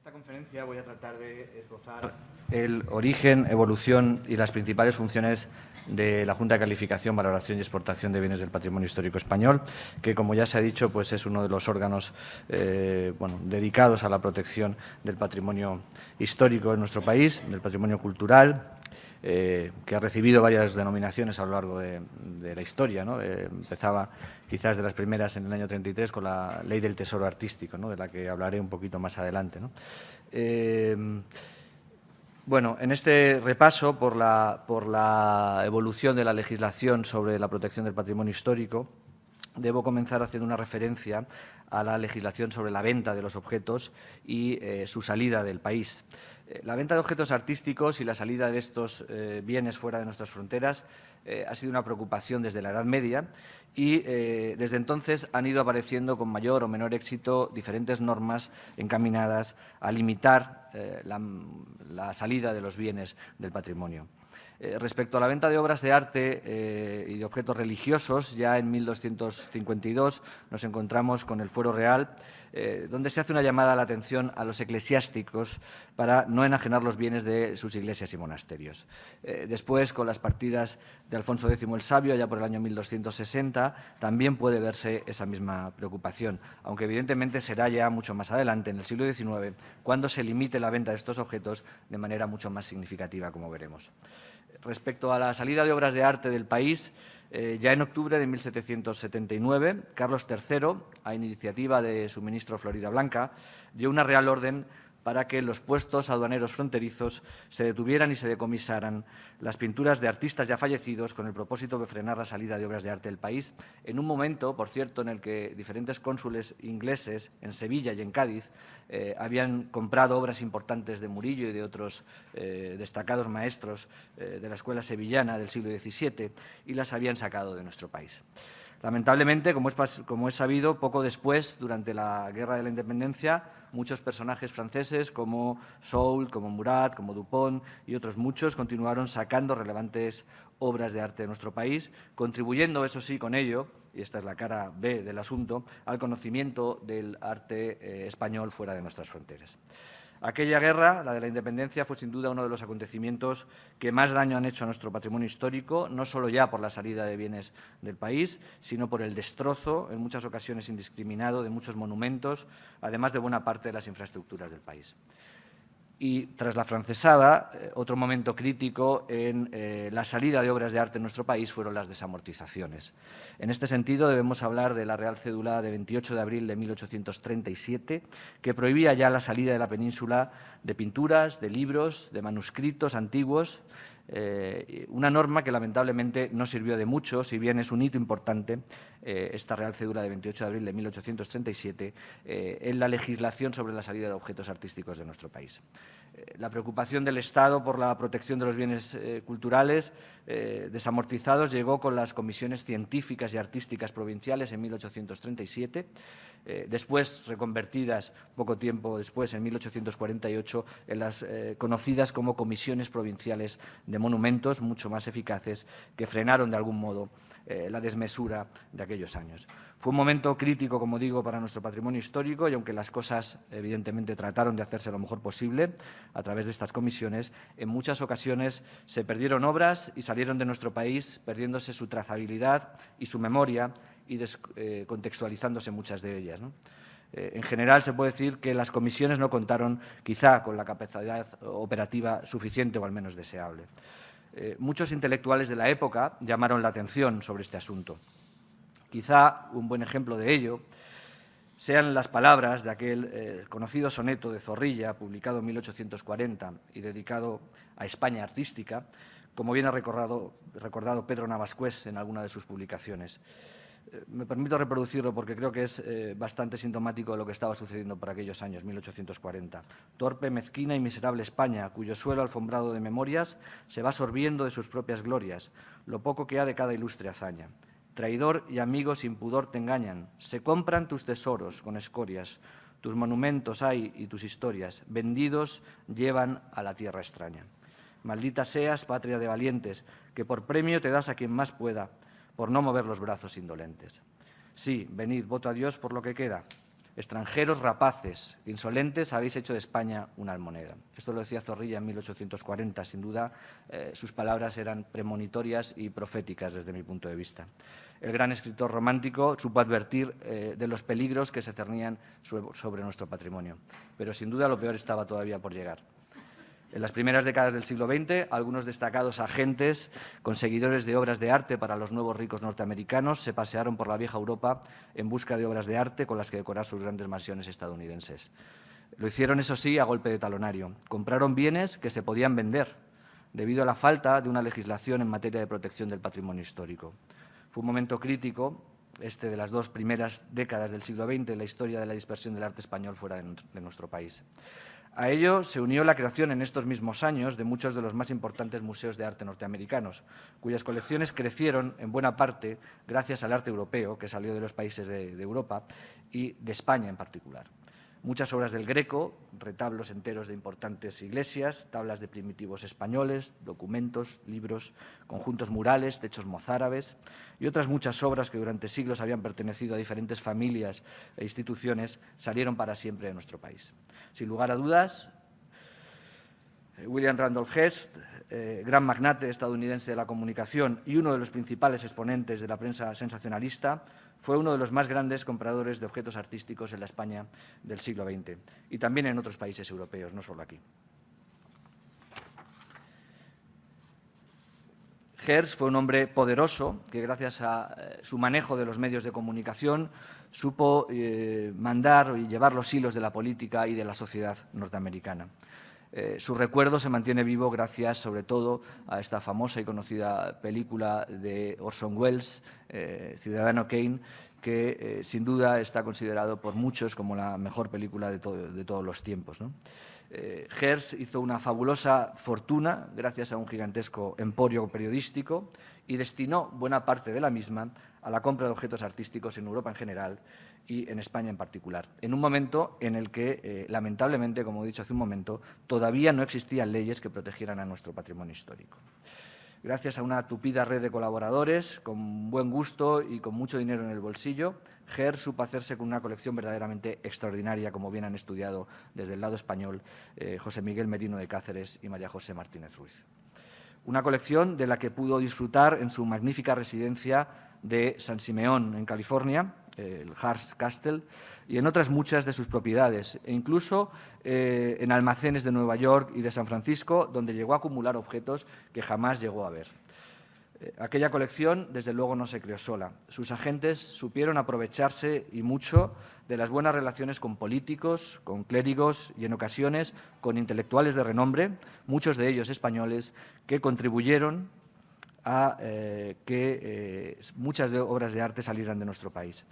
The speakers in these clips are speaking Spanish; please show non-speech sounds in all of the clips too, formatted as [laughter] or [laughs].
esta conferencia voy a tratar de esbozar el origen, evolución y las principales funciones de la Junta de Calificación, Valoración y Exportación de Bienes del Patrimonio Histórico Español, que, como ya se ha dicho, pues es uno de los órganos eh, bueno, dedicados a la protección del patrimonio histórico en nuestro país, del patrimonio cultural, eh, que ha recibido varias denominaciones a lo largo de, la historia. Eh, empezaba quizás de las primeras en el año 33 con la Ley del Tesoro Artístico, de la que hablaré un poquito más adelante. Eh, bueno, en este repaso por la, por la evolución de la legislación sobre la protección del patrimonio histórico, debo comenzar haciendo una referencia a la legislación sobre la venta de los objetos y su salida del país. Eh, la venta de objetos artísticos y la salida de estos eh, bienes fuera de nuestras fronteras eh, ha sido una preocupación desde la Edad Media y desde entonces han ido apareciendo con mayor o menor éxito diferentes normas encaminadas a limitar la salida de los bienes del patrimonio. Respecto a la venta de obras de arte y de objetos religiosos, ya en 1252 nos encontramos con el Fuero Real, eh, donde se hace una llamada a la atención a los eclesiásticos para no enajenar los bienes de sus iglesias y monasterios. después, con las partidas de Alfonso X el Sabio, ya por el año 1260, también puede verse esa misma preocupación, aunque evidentemente será ya mucho más adelante, en el siglo XIX, cuando se limite la venta de estos objetos de manera mucho más significativa, como veremos respecto a la salida de obras de arte del país, eh, ya en octubre de 1779, Carlos III, a iniciativa de su ministro Florida Blanca, dio una real orden para que los puestos aduaneros fronterizos se detuvieran y se decomisaran las pinturas de artistas ya fallecidos con el propósito de frenar la salida de obras de arte del país, en un momento, por cierto, en el que diferentes cónsules ingleses en Sevilla y en Cádiz eh, habían comprado obras importantes de Murillo y de otros eh, destacados maestros eh, de la escuela sevillana del siglo XVII y las habían sacado de nuestro país. Lamentablemente, como es, sabido, poco después, durante la Guerra de la Independencia, muchos personajes franceses como Soult, como Murat, como Dupont y otros muchos continuaron sacando relevantes obras de arte de nuestro país, contribuyendo, eso sí, con ello, y esta es la cara B del asunto, al conocimiento del arte eh, español fuera de nuestras fronteras. Aquella guerra, la de la independencia, fue sin duda uno de los acontecimientos que más daño han hecho a nuestro patrimonio histórico, no solo ya por la salida de bienes del país, sino por el destrozo, en muchas ocasiones indiscriminado, de muchos monumentos, además de buena parte de las infraestructuras del país y tras la francesada, eh, otro momento crítico en eh, la salida de obras de arte en nuestro país fueron las desamortizaciones. En este sentido, debemos hablar de la Real Cédula de 28 de abril de 1837, que prohibía ya la salida de la península de pinturas, de libros, de manuscritos antiguos, eh, una norma que lamentablemente no sirvió de mucho, si bien es un hito importante, eh, esta Real Cédula de 28 de abril de 1837, eh, en la legislación sobre la salida de objetos artísticos de nuestro país. la preocupación del Estado por la protección de los bienes culturales desamortizados llegó con las comisiones científicas y artísticas provinciales en 1837, después reconvertidas poco tiempo después, en 1848, en las conocidas como comisiones provinciales de monumentos mucho más eficaces que frenaron de algún modo eh, la desmesura de aquellos años. Fue un momento crítico, como digo, para nuestro patrimonio histórico y aunque las cosas evidentemente trataron de hacerse lo mejor posible a través de estas comisiones, en muchas ocasiones se perdieron obras y salieron de nuestro país perdiéndose su trazabilidad y su memoria y eh, muchas de ellas. Eh, en general, se puede decir que las comisiones no contaron quizá con la capacidad operativa suficiente o al menos deseable. Eh, muchos intelectuales de la época llamaron la atención sobre este asunto. Quizá un buen ejemplo de ello sean las palabras de aquel eh, conocido soneto de Zorrilla, publicado en 1840 y dedicado a España artística, como bien ha recordado, recordado Pedro Navascués en alguna de sus publicaciones. Eh, me permito reproducirlo porque creo que es eh, bastante sintomático de lo que estaba sucediendo por aquellos años, 1840. Torpe, mezquina y miserable España, cuyo suelo alfombrado de memorias se va sorbiendo de sus propias glorias, lo poco que ha de cada ilustre hazaña. Traidor y amigo sin pudor te engañan, se compran tus tesoros con escorias, tus monumentos hay y tus historias, vendidos llevan a la tierra extraña. Maldita seas, patria de valientes, que por premio te das a quien más pueda, por no mover los brazos indolentes. Sí, venid, voto a Dios por lo que queda. Extranjeros rapaces, insolentes, habéis hecho de España una almoneda. Esto lo decía Zorrilla en 1840. Sin duda, eh, sus palabras eran premonitorias y proféticas desde mi punto de vista. El gran escritor romántico supo advertir eh, de los peligros que se cernían sobre nuestro patrimonio. Pero sin duda lo peor estaba todavía por llegar. En las primeras décadas del siglo XX, algunos destacados agentes, conseguidores de obras de arte para los nuevos ricos norteamericanos, se pasearon por la vieja Europa en busca de obras de arte con las que decorar sus grandes mansiones estadounidenses. Lo hicieron, eso sí, a golpe de talonario. Compraron bienes que se podían vender, debido a la falta de una legislación en materia de protección del patrimonio histórico. Fue un momento crítico, este de las dos primeras décadas del siglo XX, en la historia de la dispersión del arte español fuera de nuestro país. A ello se unió la creación en estos mismos años de muchos de los más importantes museos de arte norteamericanos, cuyas colecciones crecieron en buena parte gracias al arte europeo que salió de los países de, Europa y de España en particular muchas obras del Greco, retablos enteros de importantes iglesias, tablas de primitivos españoles, documentos, libros, conjuntos murales, techos mozárabes y otras muchas obras que durante siglos habían pertenecido a diferentes familias e instituciones salieron para siempre de nuestro país. Sin lugar a dudas, eh, William Randolph Hearst, eh, gran magnate estadounidense de la comunicación y uno de los principales exponentes de la prensa sensacionalista, fue uno de los más grandes compradores de objetos artísticos en la España del siglo XX y también en otros países europeos, no solo aquí. Hertz fue un hombre poderoso que, gracias a eh, su manejo de los medios de comunicación, supo eh, mandar y llevar los hilos de la política y de la sociedad norteamericana. Eh, su recuerdo se mantiene vivo gracias, sobre todo, a esta famosa y conocida película de Orson Welles, eh, Ciudadano Kane, que eh, sin duda está considerado por muchos como la mejor película de, todos los tiempos. ¿no? Hizo una fabulosa fortuna gracias a un gigantesco emporio periodístico y destinó buena parte de la misma a la compra de objetos artísticos en Europa en general y en España en particular, en un momento en el que, eh, lamentablemente, como he dicho hace un momento, todavía no existían leyes que protegieran a nuestro patrimonio histórico. Gracias a una tupida red de colaboradores, con buen gusto y con mucho dinero en el bolsillo, GER supo hacerse con una colección verdaderamente extraordinaria, como bien han estudiado desde el lado español eh, José Miguel Merino de Cáceres y María José Martínez Ruiz. Una colección de la que pudo disfrutar en su magnífica residencia de San Simeón, en California, el Hearst Castle, y en otras muchas de sus propiedades, e incluso eh, en almacenes de Nueva York y de San Francisco, donde llegó a acumular objetos que jamás llegó a ver. Eh, aquella colección, desde luego, no se creó sola. Sus agentes supieron aprovecharse y mucho de las buenas relaciones con políticos, con clérigos y, en ocasiones, con intelectuales de renombre, muchos de ellos españoles, que contribuyeron a eh, que eh, muchas obras de arte salieran de nuestro país.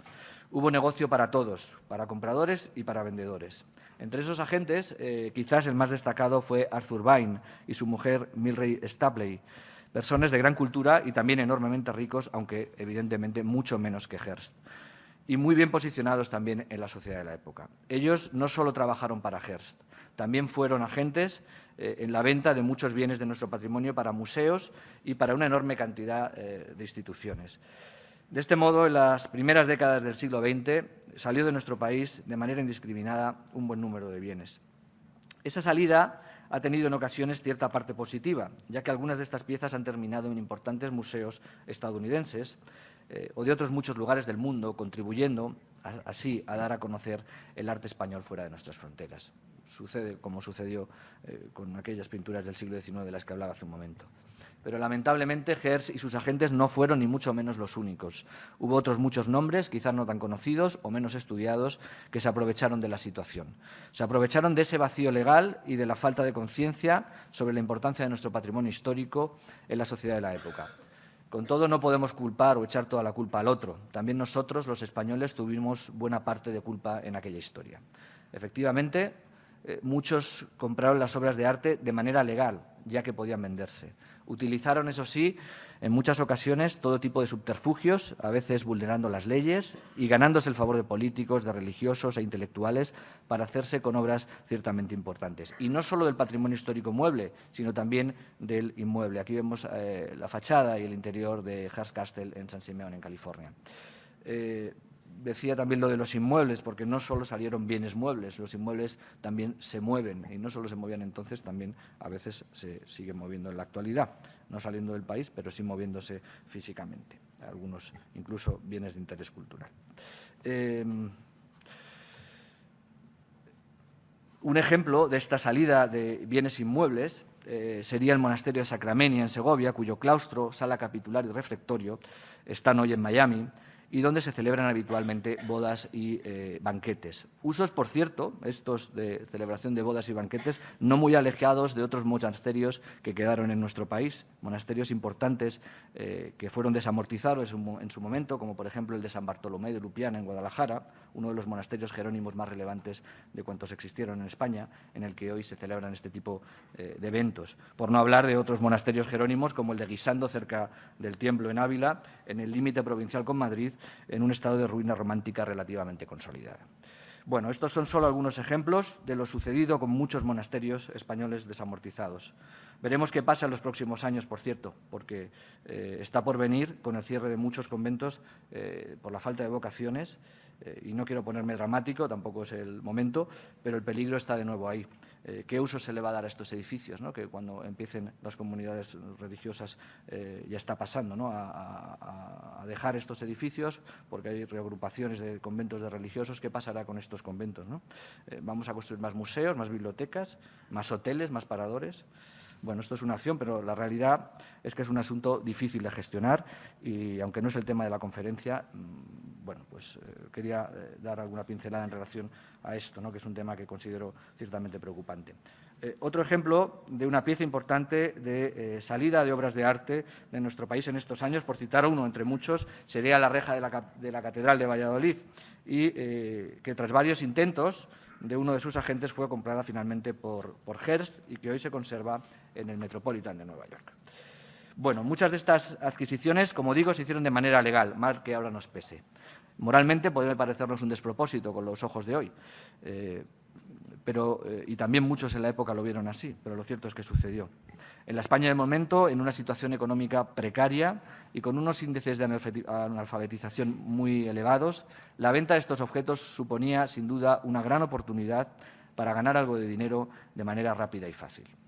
Hubo negocio para todos, para compradores y para vendedores. Entre esos agentes, eh, quizás el más destacado fue Arthur Vine y su mujer Milray Stapley, personas de gran cultura y también enormemente ricos, aunque evidentemente mucho menos que Hearst, y muy bien posicionados también en la sociedad de la época. Ellos no solo trabajaron para Hearst, también fueron agentes eh, en la venta de muchos bienes de nuestro patrimonio para museos y para una enorme cantidad eh, de instituciones. De este modo, en las primeras décadas del siglo XX salió de nuestro país de manera indiscriminada un buen número de bienes. Esa salida ha tenido en ocasiones cierta parte positiva, ya que algunas de estas piezas han terminado en importantes museos estadounidenses eh, o de otros muchos lugares del mundo, contribuyendo así a dar a conocer el arte español fuera de nuestras fronteras sucede como sucedió eh, con aquellas pinturas del siglo XIX de las que hablaba hace un momento. Pero lamentablemente Hertz y sus agentes no fueron ni mucho menos los únicos. Hubo otros muchos nombres, quizás no tan conocidos o menos estudiados, que se aprovecharon de la situación. Se aprovecharon de ese vacío legal y de la falta de conciencia sobre la importancia de nuestro patrimonio histórico en la sociedad de la época. Con todo, no podemos culpar o echar toda la culpa al otro. También nosotros, los españoles, tuvimos buena parte de culpa en aquella historia. Efectivamente, eh, muchos compraron las obras de arte de manera legal, ya que podían venderse. Utilizaron, eso sí, en muchas ocasiones todo tipo de subterfugios, a veces vulnerando las leyes y ganándose el favor de políticos, de religiosos e intelectuales para hacerse con obras ciertamente importantes. Y no solo del patrimonio histórico mueble, sino también del inmueble. Aquí vemos eh, la fachada y el interior de Hearst Castle en San Simeón, en California. Eh, decía también lo de los inmuebles, porque no solo salieron bienes muebles, los inmuebles también se mueven, y no solo se movían entonces, también a veces se siguen moviendo en la actualidad, no saliendo del país, pero sí moviéndose físicamente, algunos incluso bienes de interés cultural. Em, un ejemplo de esta salida de bienes inmuebles eh, sería el monasterio de Sacramenia en Segovia, cuyo claustro, sala capitular y refectorio están hoy en Miami, y donde se celebran habitualmente bodas y eh, banquetes. Usos, por cierto, estos de celebración de bodas y banquetes, no muy alejados de otros monasterios que quedaron en nuestro país, monasterios importantes eh, que fueron desamortizados en su momento, como por ejemplo el de San Bartolomé de Lupiana en Guadalajara, uno de los monasterios jerónimos más relevantes de cuantos existieron en España, en el que hoy se celebran este tipo eh, de eventos. Por no hablar de otros monasterios jerónimos, como el de Guisando, cerca del Tiemblo en Ávila, en el límite provincial con Madrid, en un estado de ruina romántica relativamente consolidada. Bueno, estos son solo algunos ejemplos de lo sucedido con muchos monasterios españoles desamortizados. Veremos qué pasa en los próximos años, por cierto, porque eh, está por venir con el cierre de muchos conventos eh, por la falta de vocaciones eh, y no quiero ponerme dramático, tampoco es el momento, pero el peligro está de nuevo ahí. Eh, ¿Qué uso se le va a dar a estos edificios? Que cuando empiecen las comunidades religiosas eh, ya está pasando ¿no? a, dejar estos edificios porque hay reagrupaciones de conventos de religiosos. ¿Qué pasará con estos conventos? ¿Vamos a construir más museos, más bibliotecas, más hoteles, más paradores? Bueno, esto es una acción, pero la realidad es que es un asunto difícil de gestionar y, aunque no es el tema de la conferencia, mm, bueno, pues eh, quería eh, dar alguna pincelada en relación a esto, ¿no? que es un tema que considero ciertamente preocupante. Eh, otro ejemplo de una pieza importante de salida de obras de arte de nuestro país en estos años, por citar uno entre muchos, sería la reja de la, de la Catedral de Valladolid y que tras varios intentos de uno de sus agentes fue comprada finalmente por, por Hearst y que hoy se conserva en el Metropolitan de Nueva York. Bueno, muchas de estas adquisiciones, como digo, se hicieron de manera legal, mal que ahora nos pese. Moralmente podría parecernos un despropósito con los ojos de hoy, eh, pero, eh, y también muchos en la época lo vieron así, pero lo cierto es que sucedió. En la España de momento, en una situación económica precaria y con unos índices de analfabetización muy elevados, la venta de estos objetos suponía, sin duda, una gran oportunidad para ganar algo de dinero de manera rápida y fácil.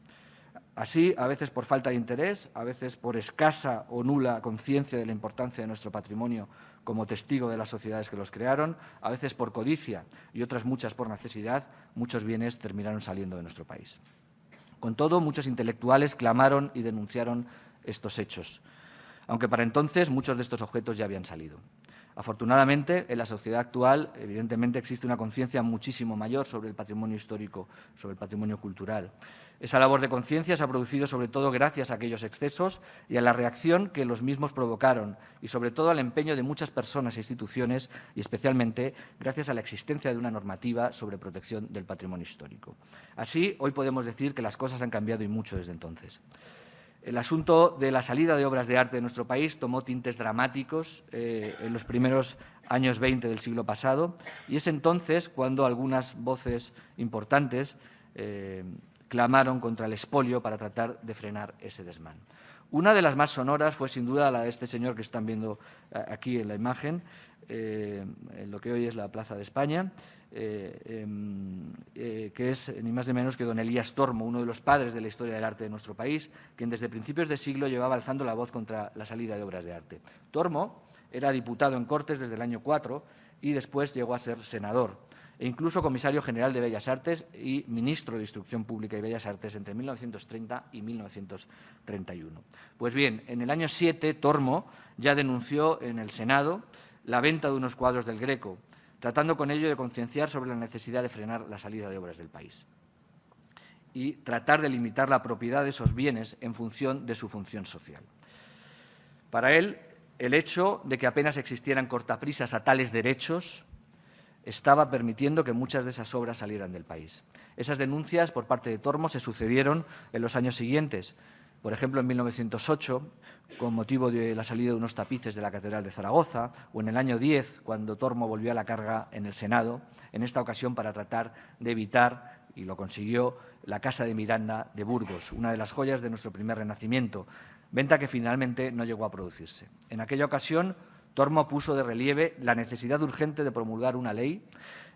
Así, a veces por falta de interés, a veces por escasa o nula conciencia de la importancia de nuestro patrimonio como testigo de las sociedades que los crearon, a veces por codicia y otras muchas por necesidad, muchos bienes terminaron saliendo de nuestro país. Con todo, muchos intelectuales clamaron y denunciaron estos hechos, aunque para entonces muchos de estos objetos ya habían salido. Afortunadamente, en la sociedad actual, evidentemente, existe una conciencia muchísimo mayor sobre el patrimonio histórico, sobre el patrimonio cultural. Esa labor de conciencia se ha producido sobre todo gracias a aquellos excesos y a la reacción que los mismos provocaron y sobre todo al empeño de muchas personas e instituciones y especialmente gracias a la existencia de una normativa sobre protección del patrimonio histórico. Así, hoy podemos decir que las cosas han cambiado y mucho desde entonces. El asunto de la salida de obras de arte de nuestro país tomó tintes dramáticos eh, en los primeros años 20 del siglo pasado y es entonces cuando algunas voces importantes eh, clamaron contra el expolio para tratar de frenar ese desmán. Una de las más sonoras fue sin duda la de este señor que están viendo eh, aquí en la imagen, en lo que hoy es la Plaza de España, eh, em, eh, que es ni más ni menos que don Elías Tormo, uno de los padres de la historia del arte de nuestro país, quien desde principios de siglo llevaba alzando la voz contra la salida de obras de arte. Tormo era diputado en Cortes desde el año 4 y después llegó a ser senador e incluso comisario general de Bellas Artes y ministro de Instrucción Pública y Bellas Artes entre 1930 y 1931. Pues bien, en el año 7, Tormo ya denunció en el Senado la venta de unos cuadros del Greco, tratando con ello de concienciar sobre la necesidad de frenar la salida de obras del país y tratar de limitar la propiedad de esos bienes en función de su función social. Para él, el hecho de que apenas existieran cortaprisas a tales derechos estaba permitiendo que muchas de esas obras salieran del país. Esas denuncias por parte de Tormo se sucedieron en los años siguientes, por ejemplo, en 1908, con motivo de la salida de unos tapices de la Catedral de Zaragoza, o en el año 10, cuando Tormo volvió a la carga en el Senado, en esta ocasión para tratar de evitar, y lo consiguió, la Casa de Miranda de Burgos, una de las joyas de nuestro primer renacimiento, venta que finalmente no llegó a producirse. En aquella ocasión, Tormo puso de relieve la necesidad urgente de promulgar una ley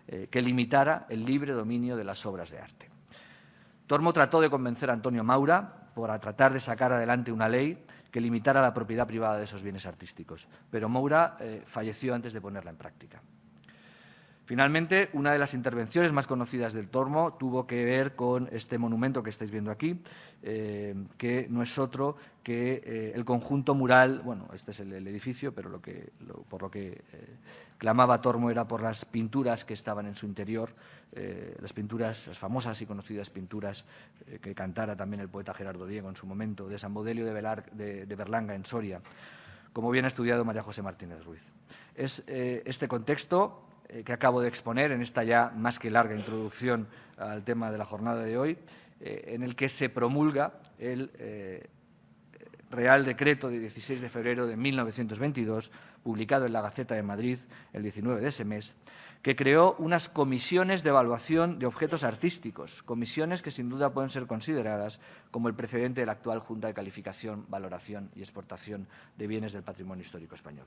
eh, que limitara el libre dominio de las obras de arte. Tormo trató de convencer a Antonio Maura para tratar de sacar adelante una ley que limitara la propiedad privada de esos bienes artísticos, pero Maura eh, falleció antes de ponerla en práctica. Finalmente, una de las intervenciones más conocidas del Tormo tuvo que ver con este monumento que estáis viendo aquí, eh, que no es otro que eh, el conjunto mural, bueno, este es el, edificio, pero por lo que eh, clamaba Tormo era por las pinturas que estaban en su interior, las pinturas, las famosas y conocidas pinturas que cantara también el poeta Gerardo Diego en su momento, de San Bodelio de, de Berlanga en Soria, como bien ha estudiado María José Martínez Ruiz. Es este contexto eh, que acabo de exponer en esta ya más que larga introducción al tema de la jornada de hoy, eh, en el que se promulga el eh, Real Decreto de 16 de febrero de 1922, publicado en la Gaceta de Madrid el 19 de ese mes, que creó unas comisiones de evaluación de objetos artísticos, comisiones que sin duda pueden ser consideradas como el precedente de la actual Junta de Calificación, Valoración y Exportación de Bienes del Patrimonio Histórico Español.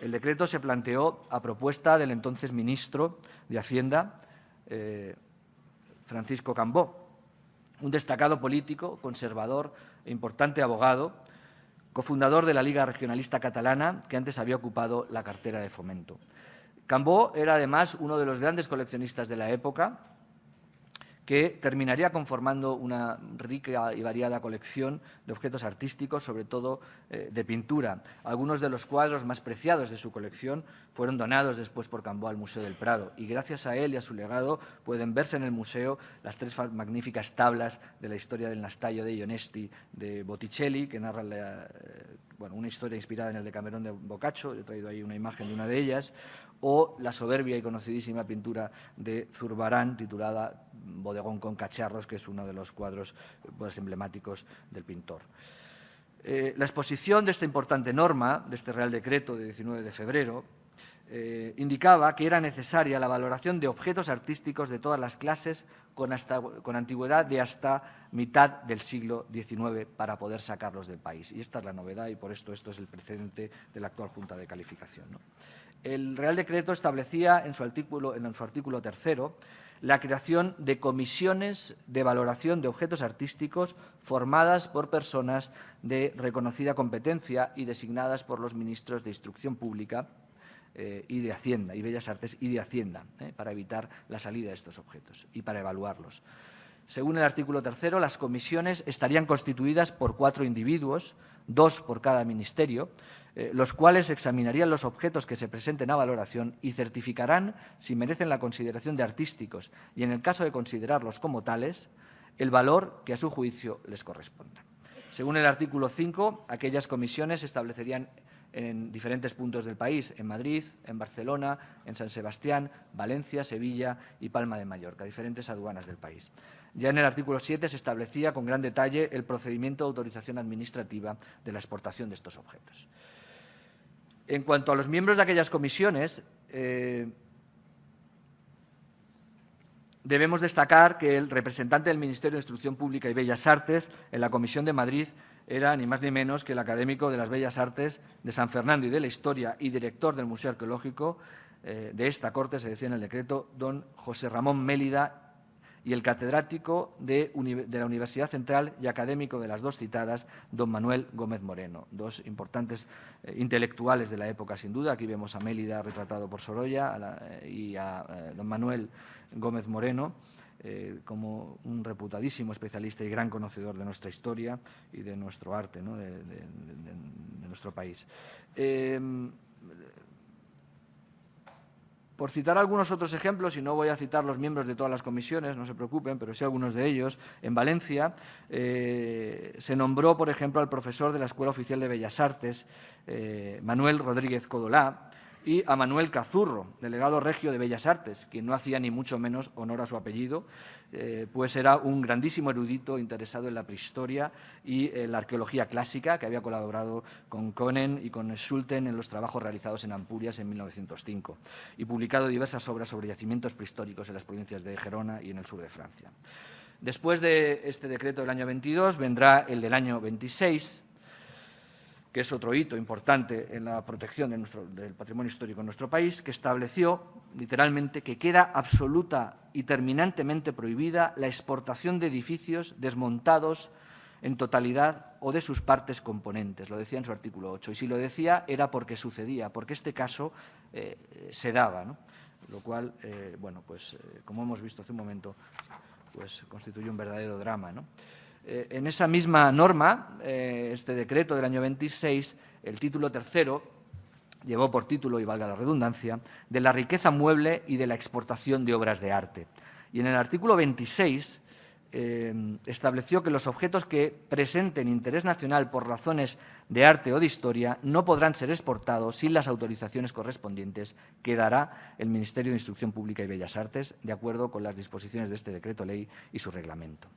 El decreto se planteó a propuesta del entonces ministro de Hacienda, eh, Francisco Cambó, un destacado político, conservador importante abogado, cofundador de la Liga Regionalista Catalana, que antes había ocupado la cartera de fomento. Cambó era además uno de los grandes coleccionistas de la época, que terminaría conformando una rica y variada colección de objetos artísticos, sobre todo eh, de pintura. Algunos de los cuadros más preciados de su colección fueron donados después por Cambó al Museo del Prado y gracias a él y a su legado pueden verse en el museo las tres magníficas tablas de la historia del Nastallo de Ionesti de Botticelli, que narran eh, una historia inspirada en el Decamerón de Boccaccio, he traído ahí una imagen de una de ellas, o la soberbia y conocidísima pintura de Zurbarán titulada Bodegón con cacharros, que es uno de los cuadros pues, emblemáticos del pintor. Eh, la exposición de esta importante norma, de este Real Decreto de 19 de febrero, eh, indicaba que era necesaria la valoración de objetos artísticos de todas las clases con, con, antigüedad de hasta mitad del siglo XIX para poder sacarlos del país. Y esta es la novedad y por esto esto es el precedente de la actual Junta de Calificación. El Real Decreto establecía en su artículo, en su artículo tercero la creación de comisiones de valoración de objetos artísticos formadas por personas de reconocida competencia y designadas por los ministros de Instrucción Pública eh, y de Hacienda, y Bellas Artes y de Hacienda, eh, para evitar la salida de estos objetos y para evaluarlos. Según el artículo tercero, las comisiones estarían constituidas por cuatro individuos, dos por cada ministerio, eh, los cuales examinarían los objetos que se presenten a valoración y certificarán si merecen la consideración de artísticos y, en el caso de considerarlos como tales, el valor que a su juicio les corresponda. Según el artículo 5, aquellas comisiones establecerían en diferentes puntos del país, en Madrid, en Barcelona, en San Sebastián, Valencia, Sevilla y Palma de Mallorca, diferentes aduanas del país. Ya en el artículo 7 se establecía con gran detalle el procedimiento de autorización administrativa de la exportación de estos objetos. En cuanto a los miembros de aquellas comisiones, eh, debemos destacar que el representante del Ministerio de Instrucción Pública y Bellas Artes en la Comisión de Madrid era ni más ni menos que el académico de las Bellas Artes de San Fernando y de la Historia y director del Museo Arqueológico eh, de esta Corte, se decía en el decreto, don José Ramón Mélida y el catedrático de, la Universidad Central y académico de las dos citadas, don Manuel Gómez Moreno, dos importantes eh, intelectuales de la época, sin duda. Aquí vemos a Mélida retratado por Sorolla eh, y a don Manuel Gómez Moreno. Como un reputadísimo especialista y gran conocedor de nuestra historia y de nuestro arte, de, nuestro país. Por citar algunos otros ejemplos, y no voy a citar los miembros de todas las comisiones, no se preocupen, pero sí algunos de ellos, en Valencia eh, se nombró, por ejemplo, al profesor de la Escuela Oficial de Bellas Artes, eh, Manuel Rodríguez Codolá, y a Manuel Cazurro, delegado regio de Bellas Artes, quien no hacía ni mucho menos honor a su apellido, eh, pues era un grandísimo erudito interesado en la prehistoria y en la arqueología clásica, que había colaborado con Conen y con Schulten en los trabajos realizados en Ampurias en 1905 y publicado diversas obras sobre yacimientos prehistóricos en las provincias de Gerona y en el sur de Francia. Después de este decreto del año 22 vendrá el del año 26, que es otro hito importante en la protección del patrimonio histórico en nuestro país, que estableció literalmente que queda absoluta y terminantemente prohibida la exportación de edificios desmontados en totalidad o de sus partes componentes, lo decía en su artículo 8. Y si lo decía era porque sucedía, porque este caso eh, se daba, lo cual, eh, bueno, pues eh, como hemos visto hace un momento, pues constituye un verdadero drama. En esa misma norma, este decreto del año 26, el título tercero, llevó por título, y valga la redundancia, de la riqueza mueble y de la exportación de obras de arte. Y en el artículo 26 eh, estableció que los objetos que presenten interés nacional por razones de arte o de historia no podrán ser exportados sin las autorizaciones correspondientes que dará el Ministerio de Instrucción Pública y Bellas Artes, de acuerdo con las disposiciones de este decreto ley y su reglamento.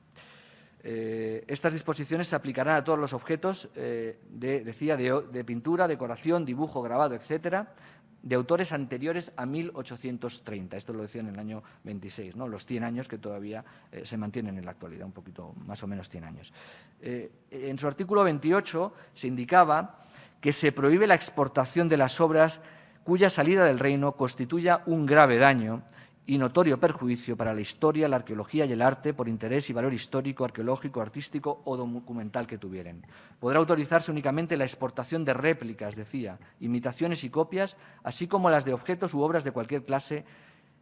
Eh, estas disposiciones se aplicarán a todos los objetos, eh, de, decía, de, pintura, decoración, dibujo, grabado, etcétera, de autores anteriores a 1830. Esto lo decía en el año 26, ¿no? los 100 años que todavía eh, se mantienen en la actualidad, un poquito más o menos 100 años. En su artículo 28 se indicaba que se prohíbe la exportación de las obras cuya salida del reino constituya un grave daño y notorio perjuicio para la historia, la arqueología y el arte por interés y valor histórico, arqueológico, artístico o documental que tuvieren. Podrá autorizarse únicamente la exportación de réplicas, decía, imitaciones y copias, así como las de objetos u obras de cualquier clase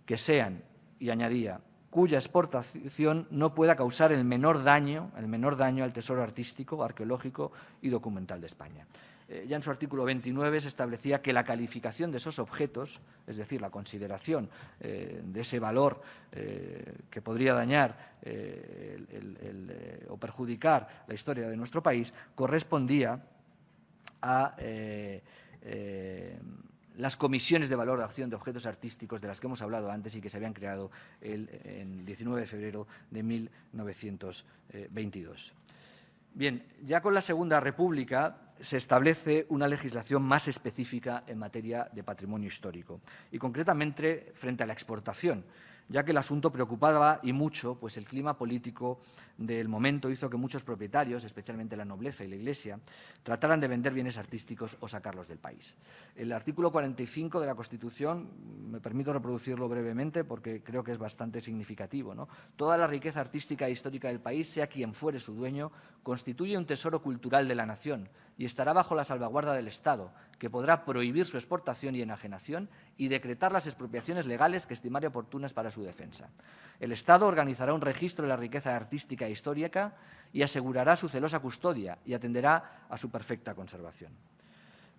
que sean, y añadía, cuya exportación no pueda causar el menor daño, el menor daño al tesoro artístico, arqueológico y documental de España. Eh, ya en su artículo 29 se establecía que la calificación de esos objetos, es decir, la consideración eh, de ese valor eh, que podría dañar o perjudicar la historia de nuestro país, correspondía a las comisiones de valor de objetos artísticos de las que hemos hablado antes y que se habían creado el 19 de febrero de 1922. Bien, ya con la Segunda República se establece una legislación más específica en materia de patrimonio histórico y concretamente frente a la exportación ya que el asunto preocupaba y mucho, pues el clima político del momento hizo que muchos propietarios, especialmente la nobleza y la Iglesia, trataran de vender bienes artísticos o sacarlos del país. El artículo 45 de la Constitución, me permito reproducirlo brevemente porque creo que es bastante significativo. Toda la riqueza artística e histórica del país, sea quien fuere su dueño, constituye un tesoro cultural de la nación y estará bajo la salvaguarda del Estado, que podrá prohibir su exportación y enajenación y decretar las expropiaciones legales que estimare oportunas para su defensa. El Estado organizará un registro de la riqueza artística e histórica y asegurará su celosa custodia y atenderá a su perfecta conservación.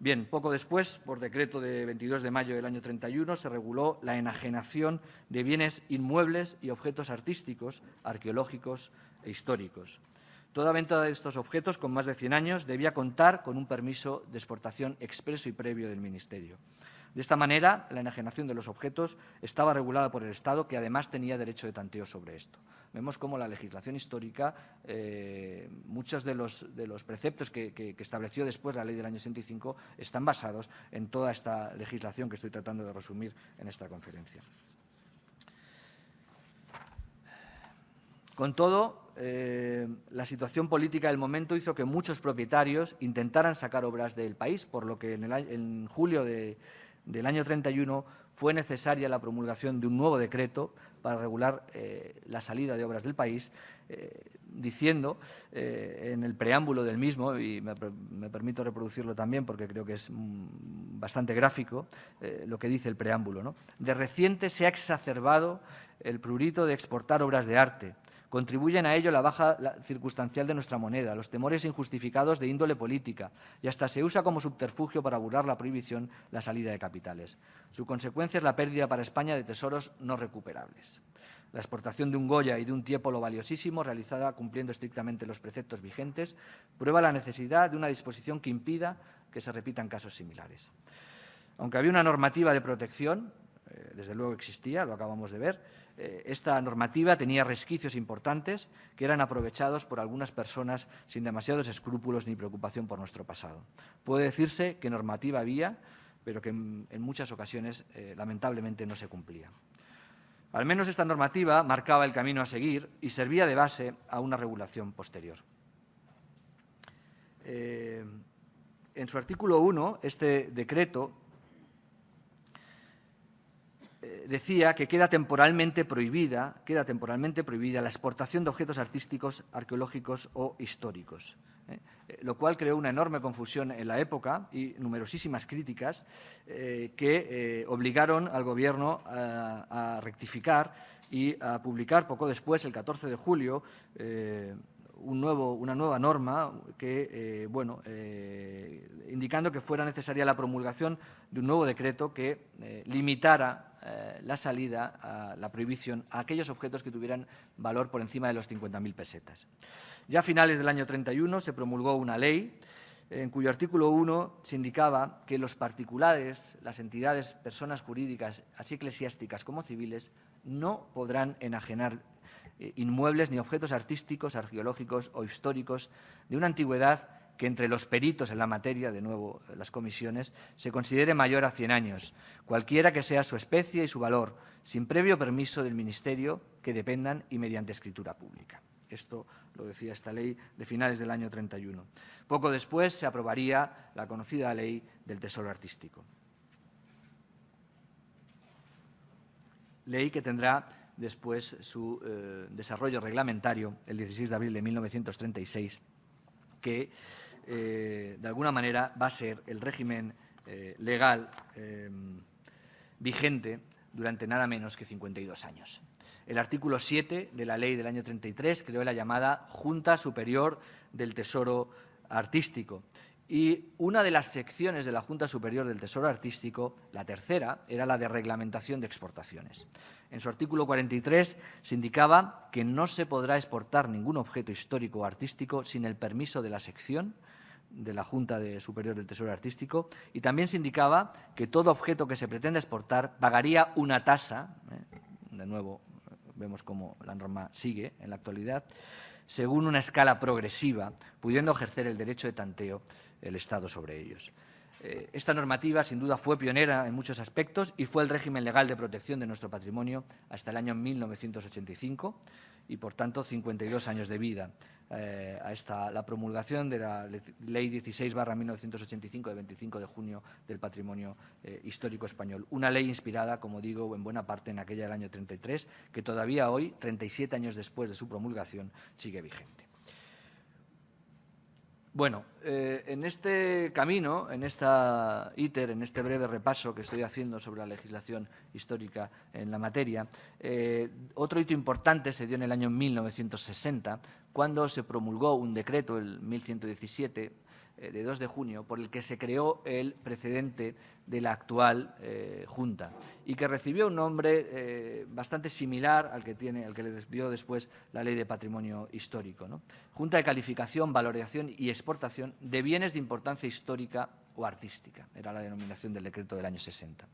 Bien, poco después, por decreto de 22 de mayo del año 31, se reguló la enajenación de bienes inmuebles y objetos artísticos, arqueológicos e históricos. Toda venta de estos objetos con más de 100 años debía contar con un permiso de exportación expreso y previo del Ministerio. De esta manera, la enajenación de los objetos estaba regulada por el Estado, que además tenía derecho de tanteo sobre esto. Vemos cómo la legislación histórica, eh, muchos de los, preceptos que, estableció después la ley del año 65 están basados en toda esta legislación que estoy tratando de resumir en esta conferencia. Con todo, eh, la situación política del momento hizo que muchos propietarios intentaran sacar obras del país, por lo que en julio de, del año 31 fue necesaria la promulgación de un nuevo decreto para regular eh, la salida de obras del país, eh, diciendo eh, en el preámbulo del mismo, y me, permito reproducirlo también porque creo que es mm, bastante gráfico lo que dice el preámbulo. ¿no? De reciente se ha exacerbado el prurito de exportar obras de arte, Contribuyen a ello la baja circunstancial de nuestra moneda, los temores injustificados de índole política y hasta se usa como subterfugio para burlar la prohibición la salida de capitales. Su consecuencia es la pérdida para España de tesoros no recuperables. La exportación de un Goya y de un tiepolo valiosísimo, realizada cumpliendo estrictamente los preceptos vigentes, prueba la necesidad de una disposición que impida que se repitan casos similares. Aunque había una normativa de protección, eh, desde luego existía, lo acabamos de ver, eh, esta normativa tenía resquicios importantes que eran aprovechados por algunas personas sin demasiados escrúpulos ni preocupación por nuestro pasado. Puede decirse que normativa había, pero que en, muchas ocasiones eh, lamentablemente no se cumplía. Al menos esta normativa marcaba el camino a seguir y servía de base a una regulación posterior. Eh, en su artículo 1, este decreto eh, decía que queda temporalmente prohibida, queda temporalmente prohibida la exportación de objetos artísticos, arqueológicos o históricos, ¿eh? Eh, lo cual creó una enorme confusión en la época y numerosísimas críticas que obligaron al Gobierno a, rectificar y a publicar poco después, el 14 de julio, una nueva norma que, bueno, indicando que fuera necesaria la promulgación de un nuevo decreto que limitara eh, la salida, a la prohibición, a aquellos objetos que tuvieran valor por encima de los 50.000 pesetas. Ya a finales del año 31 se promulgó una ley en cuyo artículo 1 se indicaba que los particulares, las entidades, personas jurídicas, así eclesiásticas como civiles, no podrán enajenar eh, inmuebles ni objetos artísticos, arqueológicos o históricos de una antigüedad que entre los peritos en la materia, de nuevo las comisiones, se considere mayor a 100 años, cualquiera que sea su especie y su valor, sin previo permiso del Ministerio que dependan y mediante escritura pública. Esto lo decía esta ley de finales del año 31. Poco después se aprobaría la conocida ley del Tesoro Artístico. Ley que tendrá después su eh, desarrollo reglamentario el 16 de abril de 1936, que eh, de alguna manera, va a ser el régimen eh, legal vigente durante nada menos que 52 años. El artículo 7 de la ley del año 33 creó la llamada Junta Superior del Tesoro Artístico. Y una de las secciones de la Junta Superior del Tesoro Artístico, la tercera, era la de reglamentación de exportaciones. En su artículo 43 se indicaba que no se podrá exportar ningún objeto histórico o artístico sin el permiso de la sección de la Junta de Superior del Tesoro Artístico y también se indicaba que todo objeto que se pretenda exportar pagaría una tasa, ¿eh? de nuevo vemos cómo la norma sigue en la actualidad, según una escala progresiva, pudiendo ejercer el derecho de tanteo el Estado sobre ellos. Eh, esta normativa, sin duda, fue pionera en muchos aspectos y fue el régimen legal de protección de nuestro patrimonio hasta el año 1985 y, por tanto, 52 años de vida eh, a esta, la promulgación de la Ley 16 1985 de 25 de junio del Patrimonio eh, Histórico Español. Una ley inspirada, como digo, en buena parte en aquella del año 33, que todavía hoy, 37 años después de su promulgación, sigue vigente. Bueno, eh, en este camino, en esta ITER, en este breve repaso que estoy haciendo sobre la legislación histórica en la materia, eh, otro hito importante se dio en el año 1960, cuando se promulgó un decreto, el 1117, eh, de 2 de junio, por el que se creó el precedente de la actual eh, Junta y que recibió un nombre eh, bastante similar al que, tiene, al que le dio después la Ley de Patrimonio Histórico. Junta de Calificación, Valoración y Exportación de Bienes de Importancia Histórica o Artística, era la denominación del decreto del año 60.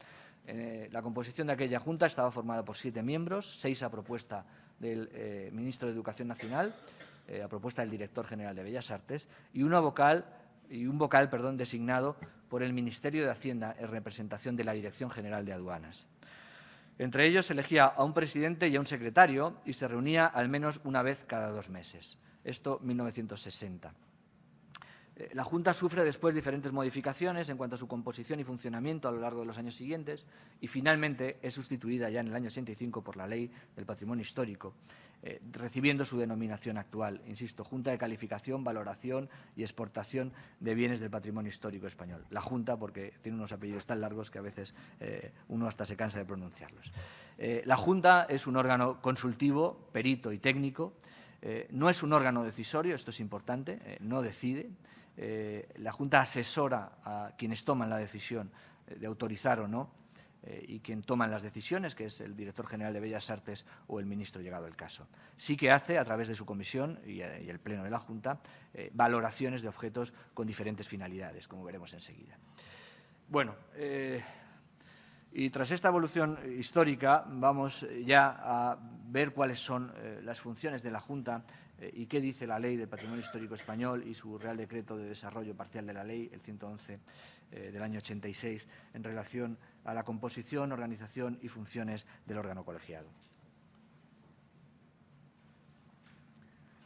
la composición de aquella Junta estaba formada por siete miembros, seis a propuesta del Ministro de Educación Nacional, a propuesta del Director General de Bellas Artes, y vocal y un vocal perdón, designado por el Ministerio de Hacienda en representación de la Dirección General de Aduanas. Entre ellos se elegía a un presidente y a un secretario y se reunía al menos una vez cada dos meses. Esto 1960. Eh, la Junta sufre después diferentes modificaciones en cuanto a su composición y funcionamiento a lo largo de los años siguientes y finalmente es sustituida ya en el año 85 por la Ley del Patrimonio Histórico, eh, recibiendo su denominación actual, insisto, Junta de Calificación, Valoración y Exportación de Bienes del Patrimonio Histórico Español. La Junta porque tiene unos apellidos tan largos que a veces eh, uno hasta se cansa de pronunciarlos. la Junta es un órgano consultivo, perito y técnico, no es un órgano decisorio, esto es importante, no decide, eh, la Junta asesora a quienes toman la decisión eh, de autorizar o no eh, y quien toman las decisiones, que es el director general de Bellas Artes o el ministro llegado el caso. Sí que hace, a través de su comisión y, el pleno de la Junta, valoraciones de objetos con diferentes finalidades, como veremos enseguida. Bueno, y tras esta evolución histórica vamos ya a ver cuáles son las funciones de la Junta eh, y qué dice la Ley del Patrimonio Histórico Español y su Real Decreto de Desarrollo Parcial de la Ley, el 111 eh, del año 86, en relación a la composición, organización y funciones del órgano colegiado.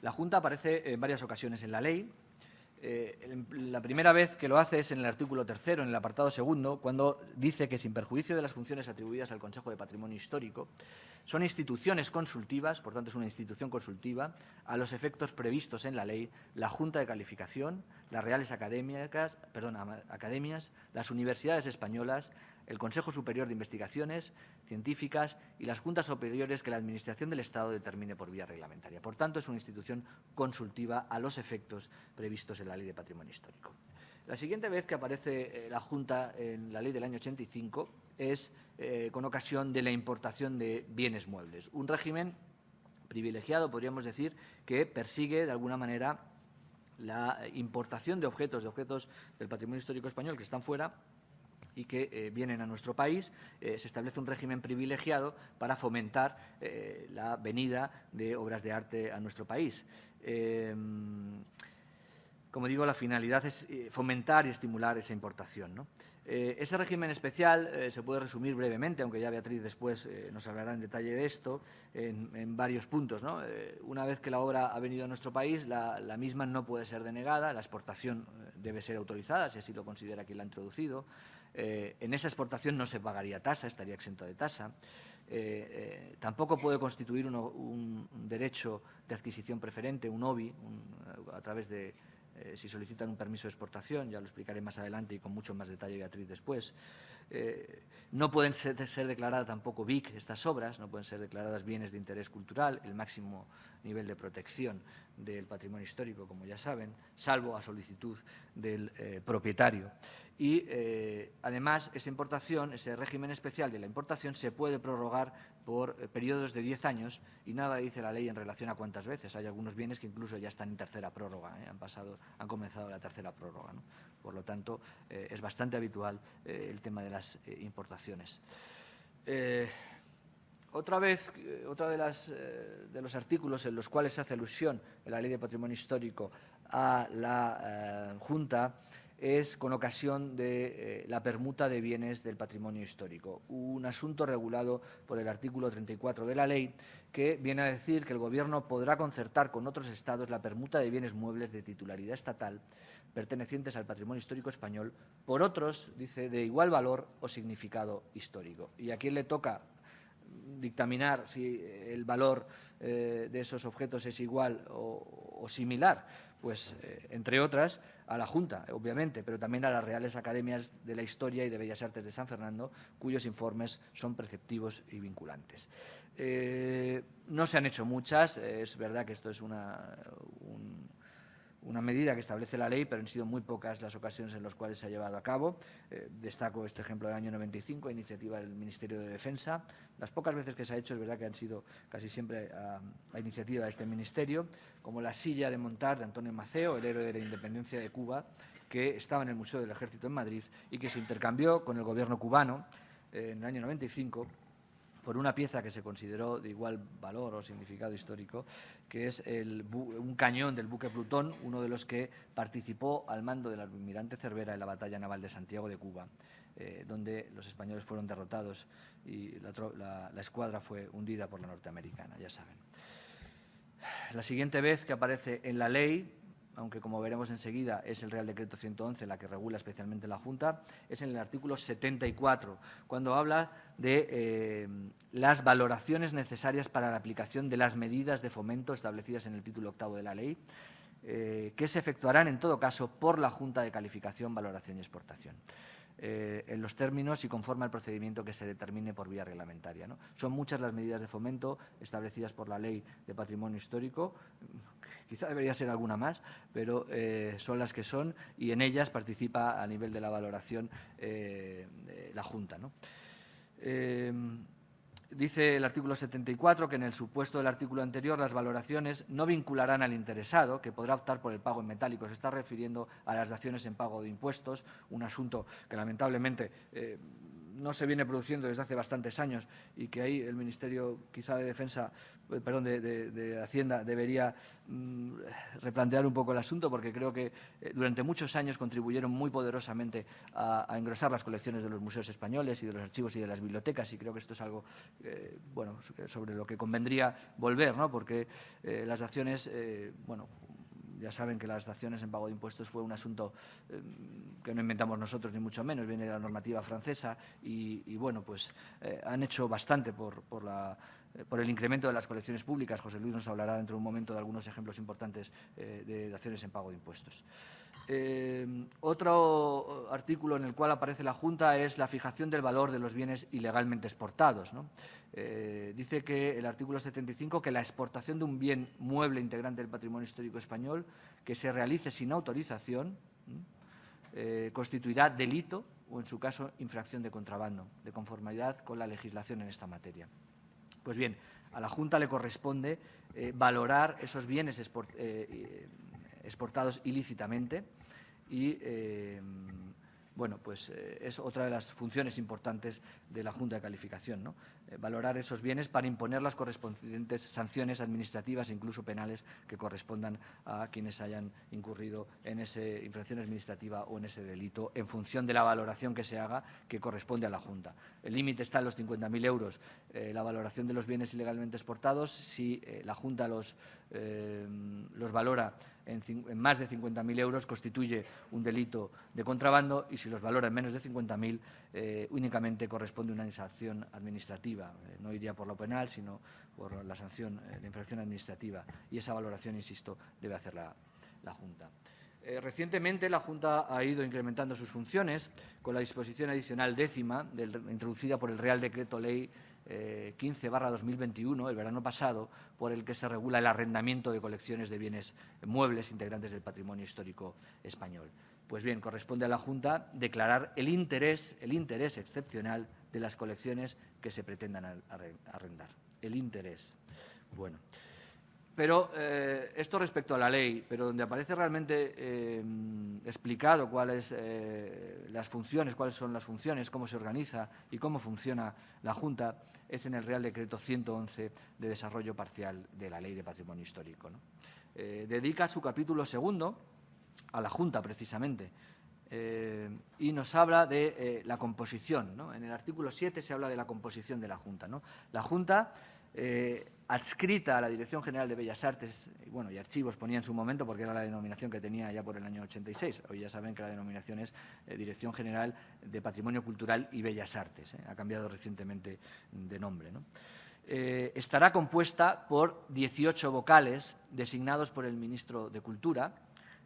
La Junta aparece en varias ocasiones en la ley, Eh, la primera vez que lo hace es en el artículo tercero, en el apartado segundo, cuando dice que sin perjuicio de las funciones atribuidas al Consejo de Patrimonio Histórico, son instituciones consultivas, por tanto es una institución consultiva, a los efectos previstos en la ley, la Junta de Calificación, las Reales Academias, las universidades españolas, el Consejo Superior de Investigaciones Científicas y las juntas superiores que la Administración del Estado determine por vía reglamentaria. Por tanto, es una institución consultiva a los efectos previstos en la Ley de Patrimonio Histórico. La siguiente vez que aparece eh, la Junta en la Ley del año 85 es eh, con ocasión de la importación de bienes muebles, un régimen privilegiado, podríamos decir, que persigue de alguna manera la importación de objetos, de objetos del patrimonio histórico español que están fuera y que eh, vienen a nuestro país, eh, se establece un régimen privilegiado para fomentar eh, la venida de obras de arte a nuestro país. como digo, la finalidad es fomentar y estimular esa importación. ese régimen especial se puede resumir brevemente, aunque ya Beatriz después nos hablará en detalle de esto, en, varios puntos. una vez que la obra ha venido a nuestro país, la, la, misma no puede ser denegada, la exportación debe ser autorizada, si así lo considera quien la ha introducido. Eh, en esa exportación no se pagaría tasa, estaría exento de tasa. Eh, eh, tampoco puede constituir un, derecho de adquisición preferente, un OBI, a través de, si solicitan un permiso de exportación, ya lo explicaré más adelante y con mucho más detalle Beatriz después. no pueden ser, ser, declaradas tampoco BIC estas obras, no pueden ser declaradas bienes de interés cultural, el máximo nivel de protección del patrimonio histórico, como ya saben, salvo a solicitud del propietario y eh, además esa importación, ese régimen especial de la importación se puede prorrogar por eh, periodos de 10 años y nada dice la ley en relación a cuántas veces. Hay algunos bienes que incluso ya están en tercera prórroga, ¿eh? han, pasado, han comenzado la tercera prórroga. Por lo tanto, es bastante habitual el tema de las importaciones. Otra vez, otra de, las, de los artículos en los cuales se hace alusión en la Ley de Patrimonio Histórico a la Junta es con ocasión de eh, la permuta de bienes del patrimonio histórico, un asunto regulado por el artículo 34 de la ley que viene a decir que el Gobierno podrá concertar con otros Estados la permuta de bienes muebles de titularidad estatal pertenecientes al patrimonio histórico español por otros, dice, de igual valor o significado histórico. ¿Y a quién le toca dictaminar si el valor eh, de esos objetos es igual o, similar? Pues, eh, entre otras, a la Junta, obviamente, pero también a las Reales Academias de la Historia y de Bellas Artes de San Fernando, cuyos informes son preceptivos y vinculantes. Eh, no se han hecho muchas, es verdad que esto es una, una medida que establece la ley, pero han sido muy pocas las ocasiones en las cuales se ha llevado a cabo. Eh, destaco este ejemplo del año 95, iniciativa del Ministerio de Defensa. Las pocas veces que se ha hecho es verdad que han sido casi siempre a, iniciativa de este Ministerio, como la silla de montar de Antonio Maceo, el héroe de la independencia de Cuba, que estaba en el Museo del Ejército en Madrid y que se intercambió con el gobierno cubano eh, en el año 95 por una pieza que se consideró de igual valor o significado histórico, que es un cañón del buque Plutón, uno de los que participó al mando del almirante Cervera en la batalla naval de Santiago de Cuba, eh, donde los españoles fueron derrotados y la escuadra fue hundida por la norteamericana, ya saben. La siguiente vez que aparece en la ley aunque como veremos enseguida es el Real Decreto 111 la que regula especialmente la Junta, es en el artículo 74, cuando habla de eh, las valoraciones necesarias para la aplicación de las medidas de fomento establecidas en el título octavo de la ley, eh, que se efectuarán en todo caso por la Junta de Calificación, Valoración y Exportación. Eh, en los términos y conforme al procedimiento que se determine por vía reglamentaria. Son muchas las medidas de fomento establecidas por la Ley de Patrimonio Histórico, [laughs] quizá debería ser alguna más, pero eh, son las que son y en ellas participa a nivel de la valoración eh, la Junta. Dice el artículo 74 que en el supuesto del artículo anterior las valoraciones no vincularán al interesado, que podrá optar por el pago en metálico. Se está refiriendo a las daciones en pago de impuestos, un asunto que lamentablemente eh, no se viene produciendo desde hace bastantes años y que ahí el Ministerio quizá de Defensa, perdón, de, Hacienda debería mm, replantear un poco el asunto porque creo que eh, durante muchos años contribuyeron muy poderosamente a, engrosar las colecciones de los museos españoles y de los archivos y de las bibliotecas y creo que esto es algo eh, bueno, sobre lo que convendría volver, ¿no? porque las acciones bueno, ya saben que las daciones en pago de impuestos fue un asunto eh, que no inventamos nosotros, ni mucho menos, viene de la normativa francesa y, bueno, pues eh, han hecho bastante por, por, el incremento de las colecciones públicas. José Luis nos hablará dentro de un momento de algunos ejemplos importantes de daciones en pago de impuestos. otro artículo en el cual aparece la Junta es la fijación del valor de los bienes ilegalmente exportados. dice que el artículo 75 que la exportación de un bien mueble integrante del patrimonio histórico español que se realice sin autorización eh, constituirá delito o, en su caso, infracción de contrabando, de conformidad con la legislación en esta materia. Pues bien, a la Junta le corresponde eh, valorar esos bienes eh, exportados ilícitamente y bueno, pues eh, es otra de las funciones importantes de la Junta de Calificación, ¿no? Eh, valorar esos bienes para imponer las correspondientes sanciones administrativas incluso penales que correspondan a quienes hayan incurrido en esa infracción administrativa o en ese delito, en función de la valoración que se haga que corresponde a la Junta. El límite está en los 50.000 euros, eh, la valoración de los bienes ilegalmente exportados, si la Junta los, los valora en, más de 50.000 euros constituye un delito de contrabando y si los valora en menos de 50.000 eh, únicamente corresponde una sanción administrativa. Eh, no iría por lo penal, sino por la sanción de infracción administrativa. Y esa valoración, insisto, debe hacer la, Junta. Eh, recientemente la Junta ha ido incrementando sus funciones con la disposición adicional décima introducida por el Real Decreto Ley 15 eh, barra 2021, el verano pasado, por el que se regula el arrendamiento de colecciones de bienes muebles integrantes del patrimonio histórico español. Pues bien, corresponde a la Junta declarar el interés, el interés excepcional de las colecciones que se pretendan arrendar. El interés. Bueno. Pero eh, esto respecto a la ley, pero donde aparece realmente eh, explicado cuáles eh, las funciones, cuáles son las funciones, cómo se organiza y cómo funciona la Junta, es en el Real Decreto 111 de desarrollo parcial de la Ley de Patrimonio Histórico. dedica su capítulo segundo a la Junta, precisamente, y nos habla de la composición. En el artículo 7 se habla de la composición de la Junta. La Junta eh, adscrita a la Dirección General de Bellas Artes y, bueno, y Archivos ponía en su momento porque era la denominación que tenía ya por el año 86. Hoy ya saben que la denominación es eh, Dirección General de Patrimonio Cultural y Bellas Artes. ¿eh? Ha cambiado recientemente de nombre. estará compuesta por 18 vocales designados por el ministro de Cultura,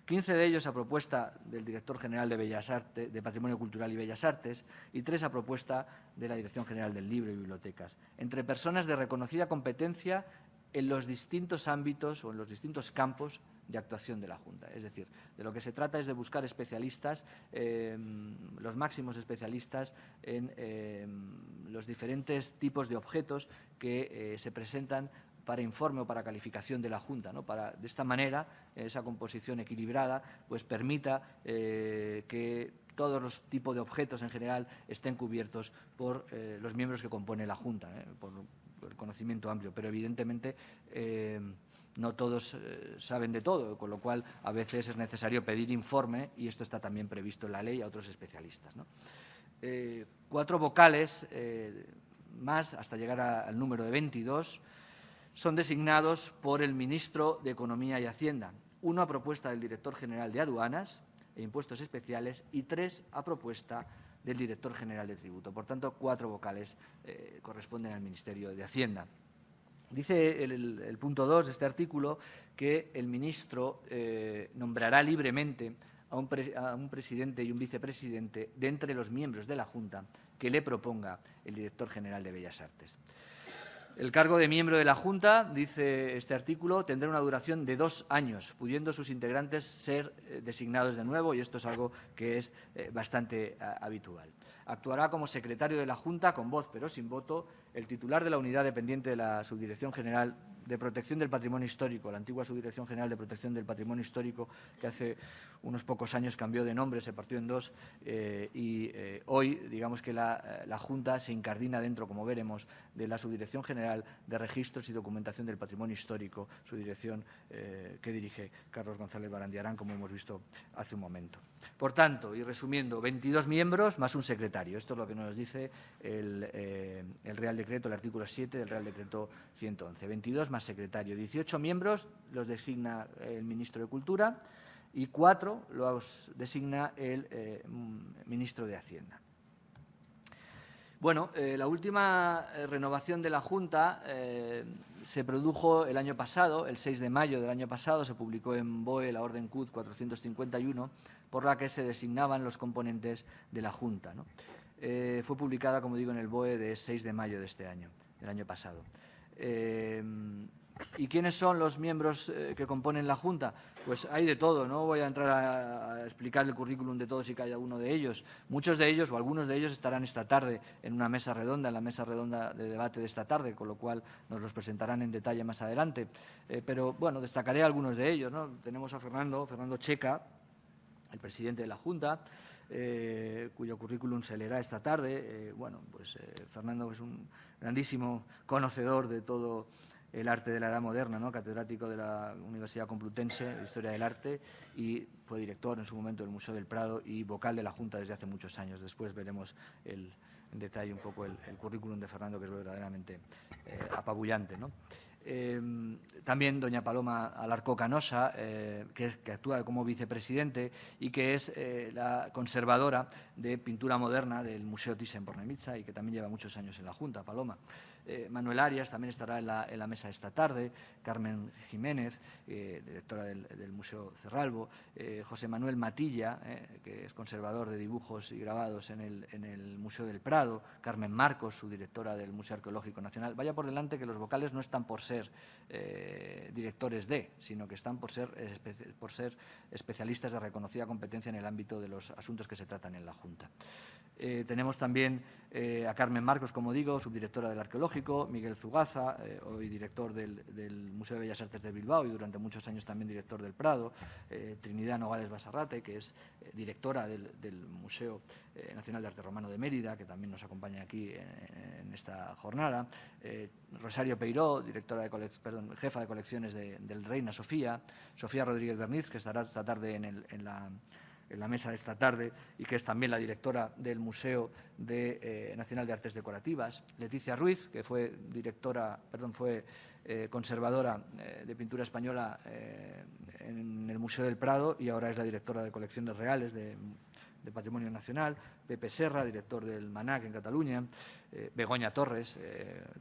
15 de ellos a propuesta del director general de, Bellas Artes, de Patrimonio Cultural y Bellas Artes y tres a propuesta de la Dirección General del Libro y Bibliotecas, entre personas de reconocida competencia en los distintos ámbitos o en los distintos campos de actuación de la Junta. Es decir, de lo que se trata es de buscar especialistas, em, los máximos especialistas en em, los diferentes tipos de objetos que eh, se presentan para informe o para calificación de la Junta. de esta manera, esa composición equilibrada pues, permita eh, que todos los tipos de objetos en general estén cubiertos por eh, los miembros que compone la Junta, ¿eh? por, el conocimiento amplio. Pero, evidentemente, no todos saben de todo, con lo cual a veces es necesario pedir informe y esto está también previsto en la ley a otros especialistas. cuatro vocales más hasta llegar al número de 22 son designados por el ministro de Economía y Hacienda, uno a propuesta del director general de Aduanas e Impuestos Especiales y tres a propuesta del director general de Tributo. Por tanto, cuatro vocales eh, corresponden al Ministerio de Hacienda. Dice el, punto 2 de este artículo que el ministro eh, nombrará libremente a un, a un, presidente y un vicepresidente de entre los miembros de la Junta que le proponga el director general de Bellas Artes. El cargo de miembro de la Junta, dice este artículo, tendrá una duración de dos años, pudiendo sus integrantes ser eh, designados de nuevo, y esto es algo que es eh, bastante habitual. Actuará como secretario de la Junta, con voz pero sin voto, el titular de la unidad dependiente de la Subdirección General de Protección del Patrimonio Histórico, la antigua Subdirección General de Protección del Patrimonio Histórico, que hace unos pocos años cambió de nombre, se partió en dos, eh, y eh, hoy, digamos que la, la, Junta se incardina dentro, como veremos, de la Subdirección General de Registros y Documentación del Patrimonio Histórico, su dirección eh, que dirige Carlos González Barandiarán, como hemos visto hace un momento. Por tanto, y resumiendo, 22 miembros más un secretario. Esto es lo que nos dice el, el Real Decreto, el artículo 7 del Real Decreto 111. 22 secretario. 18 miembros los designa el ministro de Cultura y cuatro los designa el eh, ministro de Hacienda. Bueno, eh, la última eh, renovación de la Junta se produjo el año pasado, el 6 de mayo del año pasado, se publicó en BOE la Orden CUT 451, por la que se designaban los componentes de la Junta. fue publicada, como digo, en el BOE de 6 de mayo de este año, del año pasado. ¿Y quiénes son los miembros eh, que componen la Junta? Pues hay de todo, no voy a entrar a, explicar el currículum de todos y cada uno de ellos. Muchos de ellos o algunos de ellos estarán esta tarde en una mesa redonda, en la mesa redonda de debate de esta tarde, con lo cual nos los presentarán en detalle más adelante. Eh, pero bueno, destacaré algunos de ellos. ¿no? Tenemos a Fernando, Fernando Checa, el presidente de la Junta, eh, cuyo currículum se leerá esta tarde. bueno, pues Fernando es un grandísimo conocedor de todo el arte de la edad moderna, ¿no? catedrático de la Universidad Complutense de Historia del Arte y fue director en su momento del Museo del Prado y vocal de la Junta desde hace muchos años. Después veremos en detalle un poco el, currículum de Fernando, que es verdaderamente eh, apabullante. ¿no? Em, también doña Paloma Alarco Canosa, eh, que, actúa como vicepresidente y que es eh, la conservadora de pintura moderna del Museo Thyssen-Bornemisza y que también lleva muchos años en la Junta, Paloma. Eh, Manuel Arias también estará en la, mesa esta tarde, Carmen Jiménez, directora del, Museo Cerralbo, José Manuel Matilla, que es conservador de dibujos y grabados en el, Museo del Prado, Carmen Marcos, su directora del Museo Arqueológico Nacional. Vaya por delante que los vocales no están por ser eh, directores de, sino que están por ser, por ser especialistas de reconocida competencia en el ámbito de los asuntos que se tratan en la Junta. Eh, tenemos también eh, a Carmen Marcos, como digo, subdirectora del Arqueológico, Miguel Zugaza, hoy director del, Museo de Bellas Artes de Bilbao y durante muchos años también director del Prado, Trinidad Nogales Basarrate, que es directora del, Museo Nacional de Arte Romano de Mérida, que también nos acompaña aquí en, en esta jornada, Rosario Peiró, directora de jefa de colecciones del Reina Sofía, Sofía Rodríguez Berniz, que estará esta tarde en, la, mesa de esta tarde y que es también la directora del Museo eh, Nacional de Artes Decorativas, Leticia Ruiz, que fue directora, perdón, fue eh, conservadora eh, de pintura española en el Museo del Prado y ahora es la directora de colecciones reales de de Patrimonio Nacional, Pepe Serra, director del MANAC en Cataluña, Begoña Torres,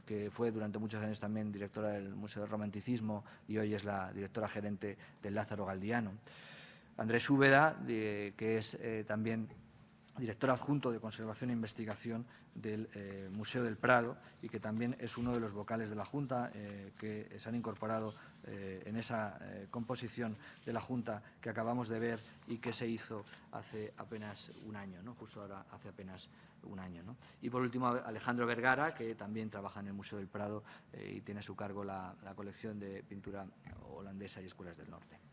que fue durante muchos años también directora del Museo del Romanticismo y hoy es la directora gerente del Lázaro Galdiano. Andrés Úbeda, que es eh, también director adjunto de Conservación e Investigación del eh, Museo del Prado y que también es uno de los vocales de la Junta eh, que se han incorporado en esa composición de la Junta que acabamos de ver y que se hizo hace apenas un año, ¿no? justo ahora hace apenas un año. Y por último Alejandro Vergara, que también trabaja en el Museo del Prado y tiene a su cargo la colección de pintura holandesa y escuelas del norte.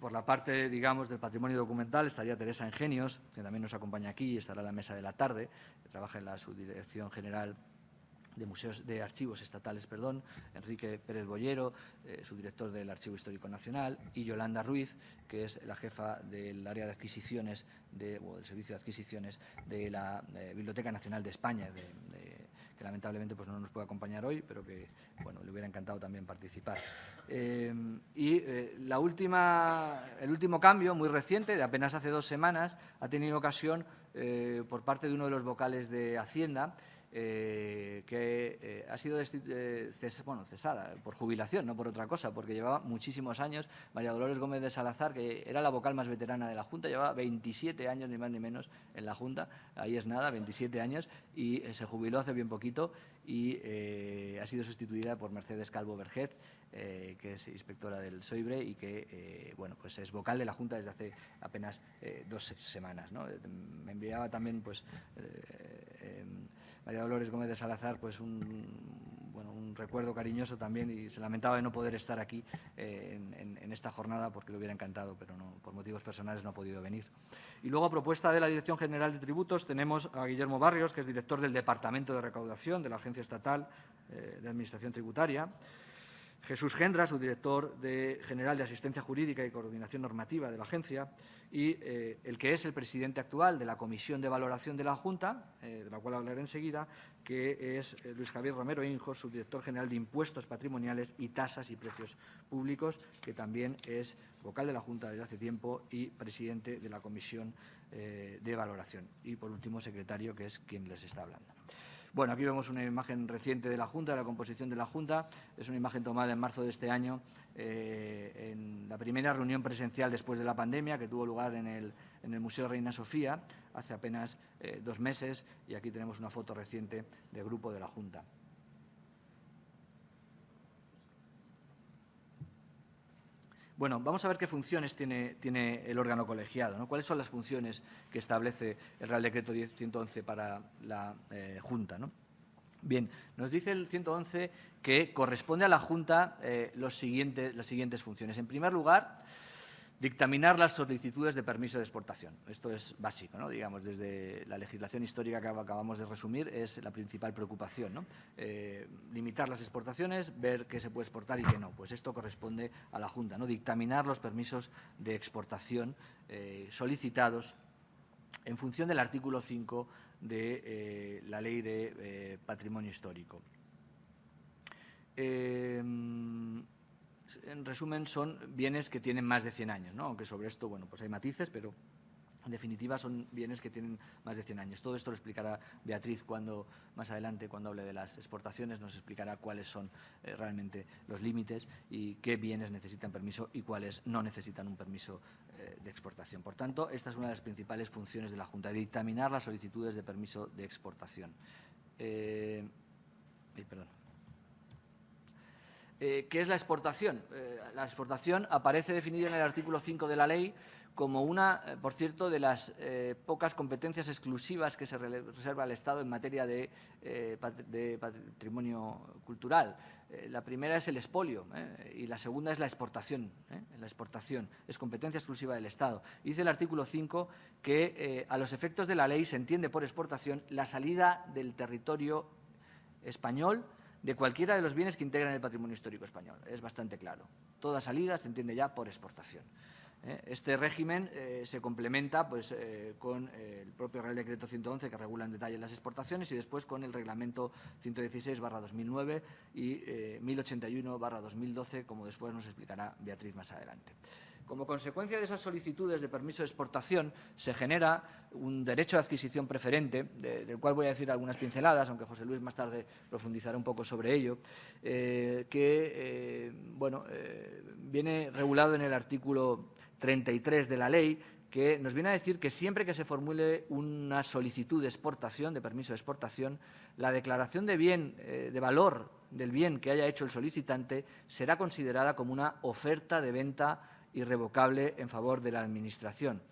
Por la parte, digamos, del patrimonio documental estaría Teresa Ingenios, que también nos acompaña aquí y estará en la mesa de la tarde, trabaja en la subdirección general de museos de archivos estatales, perdón, Enrique Pérez Bollero, eh, subdirector del Archivo Histórico Nacional, y Yolanda Ruiz, que es la jefa del área de adquisiciones de, o del servicio de adquisiciones de la eh, Biblioteca Nacional de España, que lamentablemente pues, no nos puede acompañar hoy, pero que bueno, le hubiera encantado también participar. Eh, y la última, el último cambio, muy reciente, de apenas hace dos semanas, ha tenido ocasión por parte de uno de los vocales de Hacienda, eh, que eh, ha sido eh, cesada por jubilación, no por otra cosa, porque llevaba muchísimos años. María Dolores Gómez de Salazar, que era la vocal más veterana de la Junta, llevaba 27 años, ni más ni menos, en la Junta, ahí es nada, 27 años, y se jubiló hace bien poquito y ha sido sustituida por Mercedes Calvo Verget, que es inspectora del SOIBRE y que bueno, pues es vocal de la Junta desde hace apenas dos semanas. Me enviaba también pues, em, María Dolores Gómez de Salazar, pues un, bueno, un recuerdo cariñoso también y se lamentaba de no poder estar aquí eh, en, esta jornada porque le hubiera encantado, pero por motivos personales no ha podido venir. Y luego, a propuesta de la Dirección General de Tributos, tenemos a Guillermo Barrios, que es director del Departamento de Recaudación de la Agencia Estatal eh, de Administración Tributaria. Jesús Gendra, su director general de Asistencia Jurídica y Coordinación Normativa de la agencia, y eh, el que es el presidente actual de la Comisión de Valoración de la Junta, eh, de la cual hablaré enseguida, que es eh, Luis Javier Romero Injos, subdirector general de Impuestos Patrimoniales y Tasas y Precios Públicos, que también es vocal de la Junta desde hace tiempo y presidente de la Comisión de Valoración. Y, por último, secretario, que es quien les está hablando. Bueno, aquí vemos una imagen reciente de la Junta, de la composición de la Junta. Es una imagen tomada en marzo de este año, eh, en la primera reunión presencial después de la pandemia, que tuvo lugar en el, en el Museo Reina Sofía hace apenas eh, dos meses. Y aquí tenemos una foto reciente del grupo de la Junta. Bueno, vamos a ver qué funciones tiene, el órgano colegiado, ¿no? cuáles son las funciones que establece el Real Decreto 111 para la eh, Junta. ¿no? Bien, nos dice el 111 que corresponde a la Junta eh, los siguientes, las siguientes funciones. En primer lugar, Dictaminar las solicitudes de permiso de exportación. Esto es básico, ¿no? digamos, desde la legislación histórica que acabamos de resumir, es la principal preocupación. ¿no? Eh, limitar las exportaciones, ver qué se puede exportar y qué no. Pues esto corresponde a la Junta, ¿no? dictaminar los permisos de exportación eh, solicitados en función del artículo 5 de eh, la Ley de Patrimonio Histórico en resumen, son bienes que tienen más de 100 años, ¿no? aunque sobre esto bueno, pues hay matices, pero en definitiva son bienes que tienen más de 100 años. Todo esto lo explicará Beatriz cuando más adelante, cuando hable de las exportaciones, nos explicará cuáles son eh, realmente los límites y qué bienes necesitan permiso y cuáles no necesitan un permiso eh, de exportación. Por tanto, esta es una de las principales funciones de la Junta, dictaminar las solicitudes de permiso de exportación. Eh, perdón. Eh, ¿Qué es la exportación? Eh, la exportación aparece definida en el artículo 5 de la ley como una, eh, por cierto, de las pocas competencias exclusivas que se reserva al Estado en materia de, patrimonio cultural. la primera es el expolio y la segunda es la exportación. La exportación es competencia exclusiva del Estado. Dice el artículo 5 que a los efectos de la ley se entiende por exportación la salida del territorio español de cualquiera de los bienes que integran el patrimonio histórico español. Es bastante claro. Toda salida se entiende ya por exportación. ¿eh? Este régimen eh, se complementa pues, eh, con el propio Real Decreto 111 que regula en detalle las exportaciones y después con el Reglamento 116-2009 y 1081-2012, como después nos explicará Beatriz más adelante. Como consecuencia de esas solicitudes de permiso de exportación, se genera un derecho de adquisición preferente, del cual voy a decir algunas pinceladas, aunque José Luis más tarde profundizará un poco sobre ello, que bueno, viene regulado en el artículo 33 de la ley, que nos viene a decir que siempre que se formule una solicitud de exportación, de permiso de exportación, la declaración de bien, eh, de valor del bien que haya hecho el solicitante será considerada como una oferta de venta irrevocable en favor de la Administración,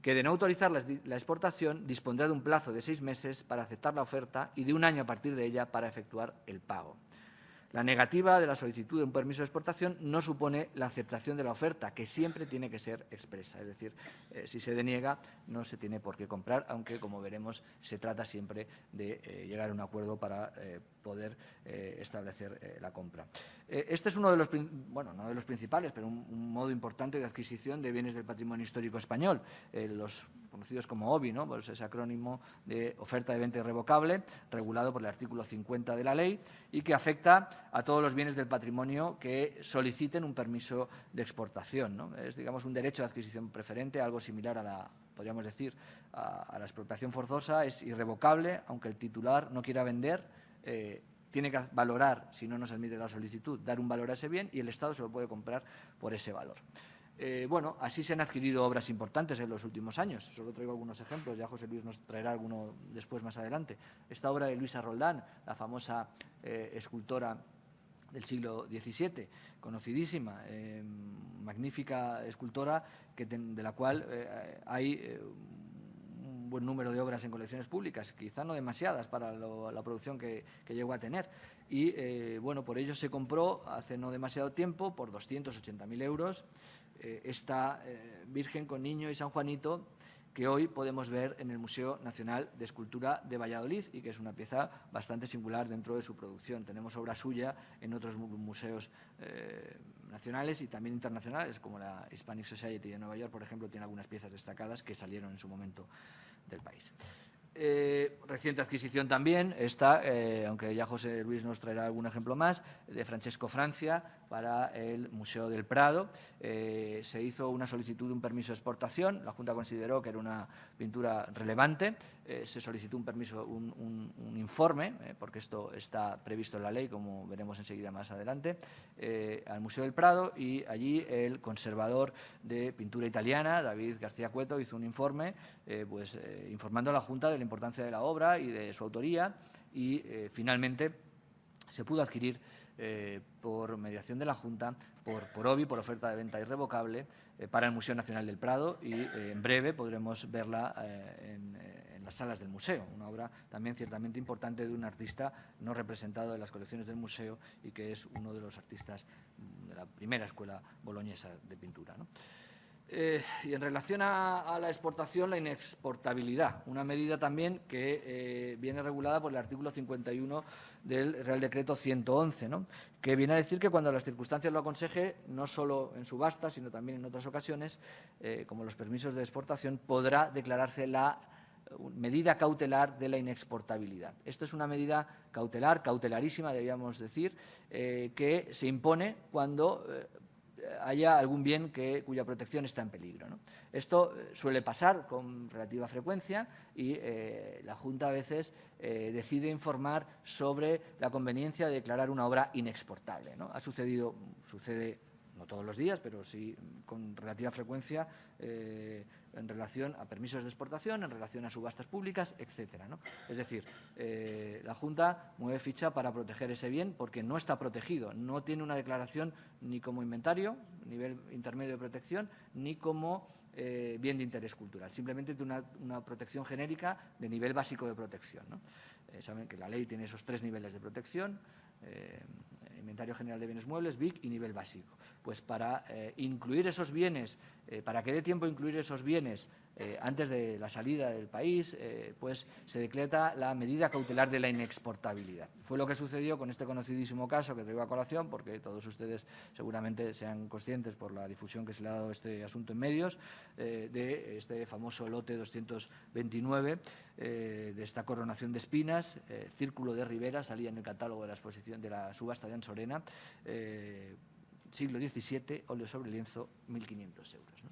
que de no autorizar la exportación dispondrá de un plazo de seis meses para aceptar la oferta y de un año a partir de ella para efectuar el pago. La negativa de la solicitud de un permiso de exportación no supone la aceptación de la oferta, que siempre tiene que ser expresa. Es decir, eh, si se deniega, no se tiene por qué comprar, aunque, como veremos, se trata siempre de eh, llegar a un acuerdo para eh, poder establecer la compra. este es uno de los, bueno, no de los principales, pero un, modo importante de adquisición de bienes del patrimonio histórico español. los conocidos como OBI, ¿no? pues ese acrónimo de oferta de venta irrevocable, regulado por el artículo 50 de la ley y que afecta a todos los bienes del patrimonio que soliciten un permiso de exportación. Es, digamos, un derecho de adquisición preferente, algo similar a la, podríamos decir, a, la expropiación forzosa, es irrevocable, aunque el titular no quiera vender, eh, tiene que valorar, si no nos admite la solicitud, dar un valor a ese bien y el Estado se lo puede comprar por ese valor. Eh, bueno, así se han adquirido obras importantes en los últimos años. Solo traigo algunos ejemplos, ya José Luis nos traerá alguno después más adelante. Esta obra de Luisa Roldán, la famosa eh, escultora del siglo XVII, conocidísima, eh, magnífica escultora que de la cual hay un buen número de obras en colecciones públicas, quizá no demasiadas para la producción que, llegó a tener. Y bueno, por ello se compró hace no demasiado tiempo por 280.000 euros esta eh, Virgen con Niño y San Juanito que hoy podemos ver en el Museo Nacional de Escultura de Valladolid y que es una pieza bastante singular dentro de su producción. Tenemos obra suya en otros museos eh, nacionales y también internacionales, como la Hispanic Society de Nueva York, por ejemplo, tiene algunas piezas destacadas que salieron en su momento del país. Eh, reciente adquisición también está, eh, aunque ya José Luis nos traerá algún ejemplo más, de Francesco Francia para el Museo del Prado. Eh, se hizo una solicitud de un permiso de exportación, la Junta consideró que era una pintura relevante, se solicitó un permiso, un, informe, porque esto está previsto en la ley, como veremos enseguida más adelante, al Museo del Prado y allí el conservador de pintura italiana, David García Cueto, hizo un informe pues, informando a la Junta del la importancia de la obra y de su autoría y eh, finalmente se pudo adquirir eh, por mediación de la Junta, por, por OBI, por oferta de venta irrevocable, eh, para el Museo Nacional del Prado y en breve podremos verla en, las salas del museo, una obra también ciertamente importante de un artista no representado en las colecciones del museo y que es uno de los artistas de la primera escuela boloñesa de pintura. ¿no? Eh, y en relación a, la exportación, la inexportabilidad, una medida también que eh, viene regulada por el artículo 51 del Real Decreto 111, que viene a decir que cuando las circunstancias lo aconseje, no solo en subasta, sino también en otras ocasiones, eh, como los permisos de exportación, podrá declararse la medida cautelar de la inexportabilidad. Esto es una medida cautelar, cautelarísima, debíamos decir, que se impone cuando haya algún bien cuya protección está en peligro. Esto eh, suele pasar con relativa frecuencia y eh, la Junta a veces eh, decide informar sobre la conveniencia de declarar una obra inexportable. Ha sucedido, sucede no todos los días, pero sí con relativa frecuencia eh, en relación a permisos de exportación, en relación a subastas públicas, etcétera. Es decir, eh, la Junta mueve ficha para proteger ese bien porque no está protegido, no tiene una declaración ni como inventario, nivel intermedio de protección, ni como eh, bien de interés cultural. Simplemente tiene una, protección genérica de nivel básico de protección. saben que la ley tiene esos tres niveles de protección, Inventario General de Bienes Muebles, BIC y nivel básico. Pues para eh, incluir esos bienes, eh, para que dé tiempo incluir esos bienes eh, antes de la salida del país, pues se decreta la medida cautelar de la inexportabilidad. Fue lo que sucedió con este conocidísimo caso que traigo a colación, porque todos ustedes seguramente sean conscientes por la difusión que se le ha dado este asunto en medios, de este famoso lote 229, de esta coronación de espinas, Círculo de Rivera, salía en el catálogo de la exposición de la subasta de Ansorena, siglo XVII, óleo sobre lienzo, 1.500 euros.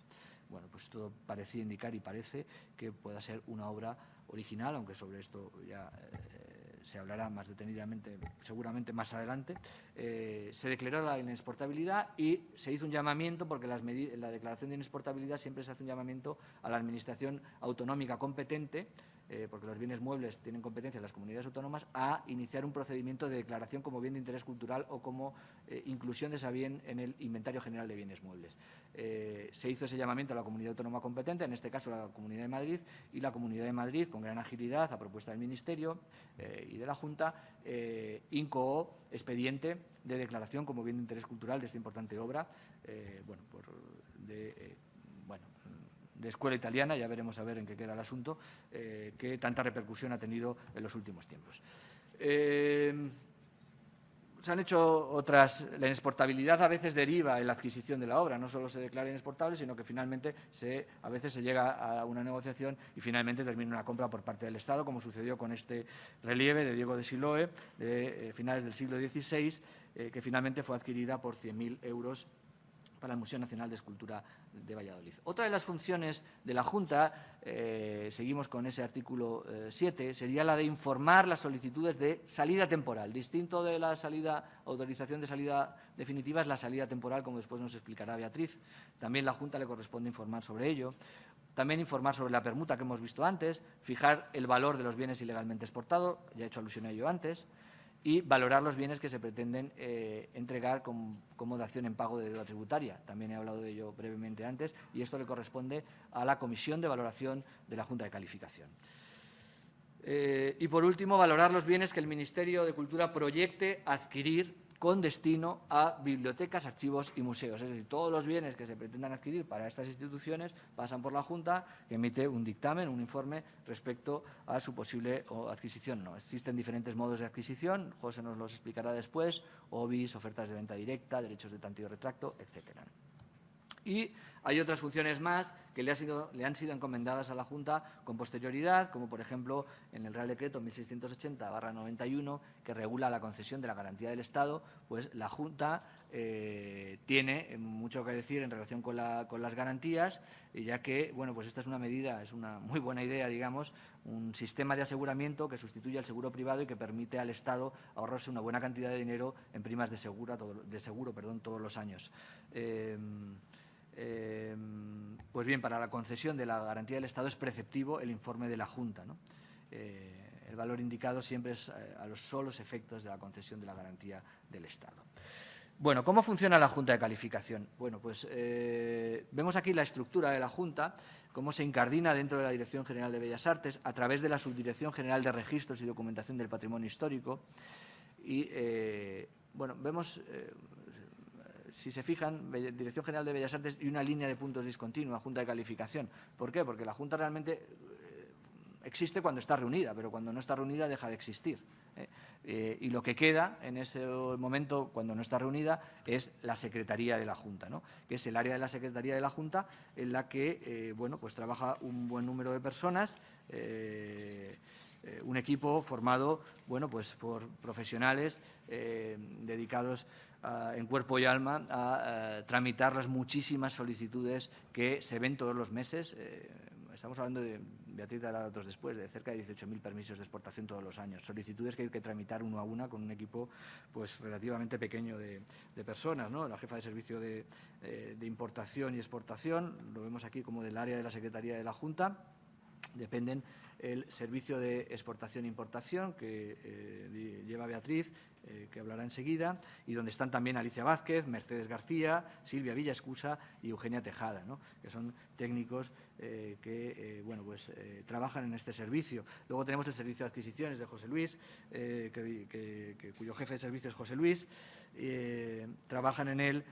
Bueno, pues todo parecía indicar y parece que pueda ser una obra original, aunque sobre esto ya eh, se hablará más detenidamente, seguramente más adelante. Eh, se declaró la inexportabilidad y se hizo un llamamiento, porque la declaración de inexportabilidad siempre se hace un llamamiento a la Administración autonómica competente eh, porque los bienes muebles tienen competencia en las comunidades autónomas, a iniciar un procedimiento de declaración como bien de interés cultural o como eh, inclusión de ese bien en el inventario general de bienes muebles. Eh, se hizo ese llamamiento a la comunidad autónoma competente, en este caso la Comunidad de Madrid, y la Comunidad de Madrid, con gran agilidad, a propuesta del Ministerio y de la Junta, incoó expediente de declaración como bien de interés cultural de esta importante obra, bueno, por, de, de escuela italiana, ya veremos a ver en qué queda el asunto, eh, que tanta repercusión ha tenido en los últimos tiempos. Eh, se han hecho otras. La inexportabilidad a veces deriva en la adquisición de la obra. No solo se declara inexportable, sino que finalmente se, a veces se llega a una negociación y finalmente termina una compra por parte del Estado, como sucedió con este relieve de Diego de Siloe de eh, finales del siglo XVI, que finalmente fue adquirida por 100.000 euros para el Museo Nacional de Escultura de Valladolid. Otra de las funciones de la Junta, eh, seguimos con ese artículo 7, eh, sería la de informar las solicitudes de salida temporal. Distinto de la salida, autorización de salida definitiva es la salida temporal, como después nos explicará Beatriz. También la Junta le corresponde informar sobre ello. También informar sobre la permuta que hemos visto antes, fijar el valor de los bienes ilegalmente exportados, ya he hecho alusión a ello antes y valorar los bienes que se pretenden eh, entregar como, dación en pago de deuda tributaria. También he hablado de ello brevemente antes y esto le corresponde a la Comisión de Valoración de la Junta de Calificación. Eh, y, por último, valorar los bienes que el Ministerio de Cultura proyecte adquirir con destino a bibliotecas, archivos y museos. Es decir, todos los bienes que se pretendan adquirir para estas instituciones pasan por la Junta, que emite un dictamen, un informe respecto a su posible adquisición. No, existen diferentes modos de adquisición, José nos los explicará después, OBIS, ofertas de venta directa, derechos de tanto y retracto, etcétera. Y hay otras funciones más que le, han sido encomendadas a la Junta con posterioridad, como por ejemplo en el Real Decreto 1680-91, que regula la concesión de la garantía del Estado, pues la Junta eh, tiene mucho que decir en relación con, las garantías, ya que, bueno, pues esta es una medida, es una muy buena idea, digamos, un sistema de aseguramiento que sustituye al seguro privado y que permite al Estado ahorrarse una buena cantidad de dinero en primas de, seguro, de seguro todos los años. Eh, Em, pues bien, para la concesión de la garantía del Estado es preceptivo el informe de la Junta. Eh, el valor indicado siempre es eh, a los solos efectos de la concesión de la garantía del Estado. Bueno, ¿cómo funciona la Junta de Calificación? Bueno, pues eh, vemos aquí la estructura de la Junta, cómo se incardina dentro de la Dirección General de Bellas Artes a través de la Subdirección General de Registros y Documentación del Patrimonio Histórico. Y, bueno, vemos si se fijan, Dirección General de Bellas Artes y una línea de puntos discontinua, Junta de Calificación. ¿Por qué? Porque la Junta realmente eh, existe cuando está reunida, pero cuando no está reunida deja de existir. ¿eh? Eh, y lo que queda en ese momento, cuando no está reunida, es la Secretaría de la Junta, ¿no? que es el área de la Secretaría de la Junta en la que bueno, pues trabaja un buen número de personas. Un equipo formado bueno, pues por profesionales dedicados en cuerpo y alma a, tramitar las muchísimas solicitudes que se ven todos los meses. Eh, estamos hablando de, Beatriz dará datos después, de cerca de 18.000 permisos de exportación todos los años. Solicitudes que hay que tramitar uno a una con un equipo pues, relativamente pequeño de, personas. ¿no? La jefa de servicio de, eh, de importación y exportación, lo vemos aquí como del área de la Secretaría de la Junta, dependen el servicio de exportación e importación que eh, lleva Beatriz, eh, que hablará enseguida, y donde están también Alicia Vázquez, Mercedes García, Silvia Villascusa y Eugenia Tejada, que son técnicos eh, que bueno, pues, trabajan en este servicio. Luego tenemos el servicio de adquisiciones de José Luis, cuyo jefe de servicio es José Luis. Trabajan en él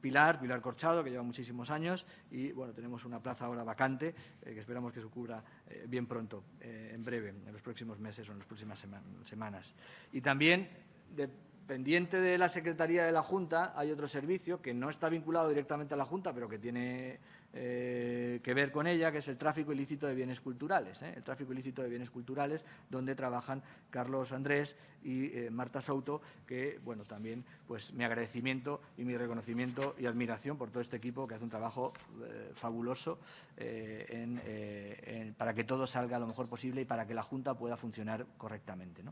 Pilar, Pilar Corchado, que lleva muchísimos años, y bueno, tenemos una plaza ahora vacante, que esperamos que se cubra bien pronto eh, en breve, en los próximos meses o en las próximas semanas. Y también, dependiente de la Secretaría de la Junta, hay otro servicio que no está vinculado directamente a la Junta, pero que tiene eh, que ver con ella, que es el tráfico ilícito de bienes culturales. ¿eh? El tráfico ilícito de bienes culturales, donde trabajan Carlos Andrés y eh, Marta Souto, que, bueno, también, pues mi agradecimiento y mi reconocimiento y admiración por todo este equipo que hace un trabajo fabuloso para que todo salga lo mejor posible y para que la Junta pueda funcionar correctamente.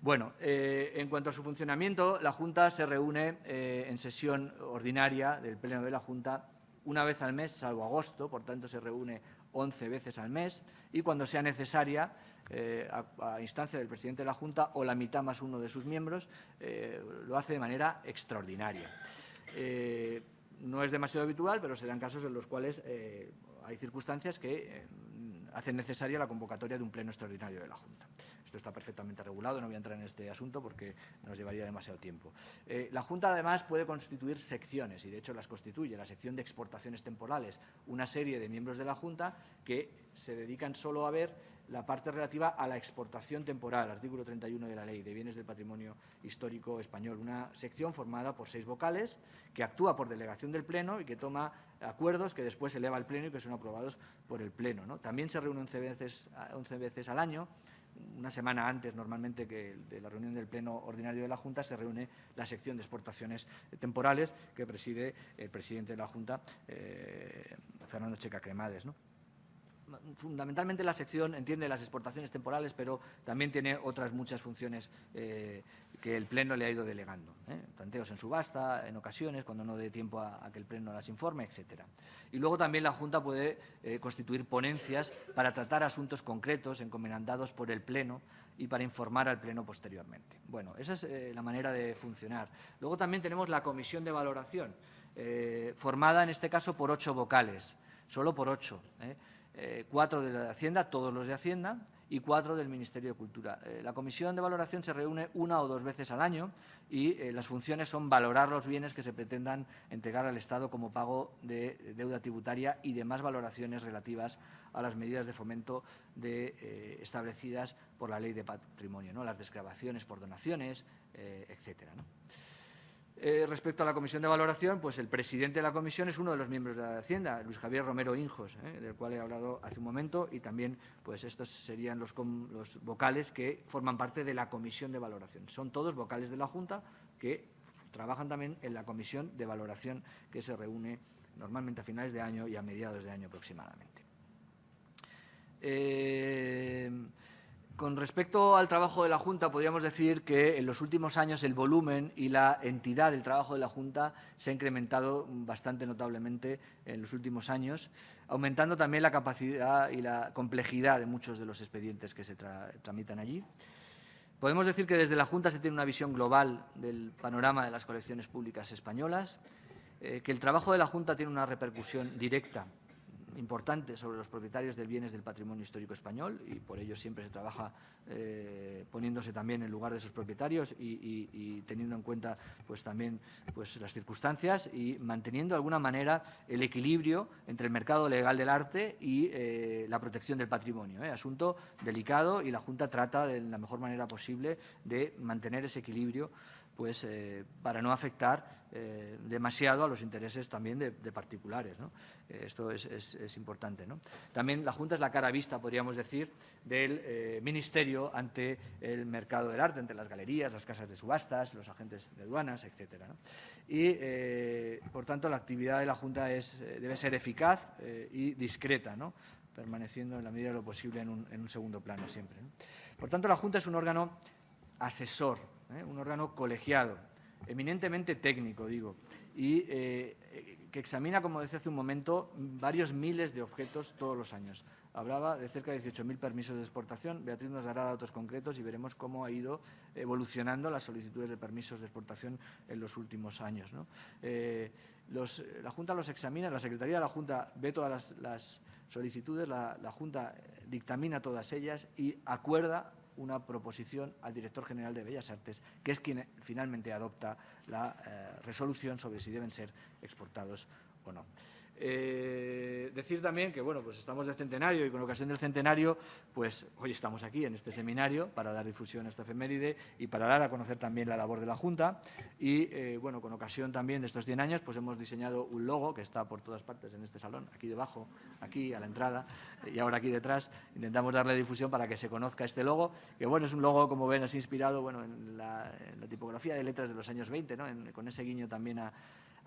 Bueno, en cuanto a su funcionamiento, la Junta se reúne en sesión ordinaria del Pleno de la Junta una vez al mes, salvo agosto, por tanto se reúne 11 veces al mes, y cuando sea necesaria, eh, a, instancia del presidente de la Junta o la mitad más uno de sus miembros, eh, lo hace de manera extraordinaria. Eh, no es demasiado habitual, pero se dan casos en los cuales hay circunstancias que hacen necesaria la convocatoria de un pleno extraordinario de la Junta. Esto está perfectamente regulado, no voy a entrar en este asunto porque nos llevaría demasiado tiempo. Eh, la Junta, además, puede constituir secciones, y de hecho las constituye, la sección de exportaciones temporales, una serie de miembros de la Junta que se dedican solo a ver la parte relativa a la exportación temporal, artículo 31 de la Ley de Bienes del Patrimonio Histórico Español, una sección formada por seis vocales que actúa por delegación del Pleno y que toma acuerdos que después eleva al Pleno y que son aprobados por el Pleno. También se reúne 11 veces, 11 veces al año una semana antes normalmente que de la reunión del Pleno Ordinario de la Junta se reúne la sección de exportaciones temporales que preside el presidente de la Junta, eh, Fernando Checa Cremades. ¿no? Fundamentalmente la sección entiende las exportaciones temporales, pero también tiene otras muchas funciones eh, que el Pleno le ha ido delegando. ¿eh? Tanteos en subasta, en ocasiones, cuando no dé tiempo a, que el Pleno las informe, etcétera. Y luego también la Junta puede eh, constituir ponencias para tratar asuntos concretos encomendados por el Pleno y para informar al Pleno posteriormente. Bueno, esa es la manera de funcionar. Luego también tenemos la Comisión de Valoración, formada en este caso por ocho vocales, solo por ocho. Eh, cuatro de la Hacienda, todos los de Hacienda, y cuatro del Ministerio de Cultura. Eh, la comisión de valoración se reúne una o dos veces al año y eh, las funciones son valorar los bienes que se pretendan entregar al Estado como pago de deuda tributaria y demás valoraciones relativas a las medidas de fomento de, establecidas por la Ley de Patrimonio, ¿no? las desgrabaciones por donaciones, etcétera. Eh, respecto a la comisión de valoración, pues el presidente de la comisión es uno de los miembros de la Hacienda, Luis Javier Romero Injos, eh, del cual he hablado hace un momento, y también pues estos serían los, vocales que forman parte de la comisión de valoración. Son todos vocales de la Junta que trabajan también en la comisión de valoración que se reúne normalmente a finales de año y a mediados de año aproximadamente. Eh, con respecto al trabajo de la Junta, podríamos decir que en los últimos años el volumen y la entidad del trabajo de la Junta se ha incrementado bastante notablemente en los últimos años, aumentando también la capacidad y la complejidad de muchos de los expedientes que se tramitan allí. Podemos decir que desde la Junta se tiene una visión global del panorama de las colecciones públicas españolas, eh, que el trabajo de la Junta tiene una repercusión directa importante sobre los propietarios de bienes del patrimonio histórico español y por ello siempre se trabaja eh, poniéndose también en lugar de sus propietarios y, teniendo en cuenta pues también pues las circunstancias y manteniendo de alguna manera el equilibrio entre el mercado legal del arte y eh, la protección del patrimonio. ¿eh? Asunto delicado y la Junta trata de la mejor manera posible de mantener ese equilibrio pues eh, para no afectar eh, demasiado a los intereses también de, particulares. Eh, esto es, importante. También la Junta es la cara vista, podríamos decir, del Ministerio ante el mercado del arte, ante las galerías, las casas de subastas, los agentes de aduanas, etc. Y, por tanto, la actividad de la Junta debe ser eficaz y discreta, permaneciendo en la medida de lo posible en un segundo plano siempre. Por tanto, la Junta es un órgano asesor, ¿eh? un órgano colegiado, eminentemente técnico, digo, y eh, que examina, como decía hace un momento, varios miles de objetos todos los años. Hablaba de cerca de 18.000 permisos de exportación. Beatriz nos dará datos concretos y veremos cómo ha ido evolucionando las solicitudes de permisos de exportación en los últimos años. Eh, la Junta los examina, la Secretaría de la Junta ve todas las, solicitudes, la Junta dictamina todas ellas y acuerda una proposición al director general de Bellas Artes, que es quien finalmente adopta la eh, resolución sobre si deben ser exportados o no. Eh, decir también que bueno, pues estamos de centenario y con ocasión del centenario, pues hoy estamos aquí en este seminario para dar difusión a esta efeméride y para dar a conocer también la labor de la Junta. Y eh, bueno, con ocasión también de estos 100 años, pues hemos diseñado un logo que está por todas partes en este salón, aquí debajo, aquí a la entrada y ahora aquí detrás. Intentamos darle difusión para que se conozca este logo, que bueno, es un logo, como ven, es inspirado bueno, en, la, tipografía de letras de los años 20, ¿no? con ese guiño también a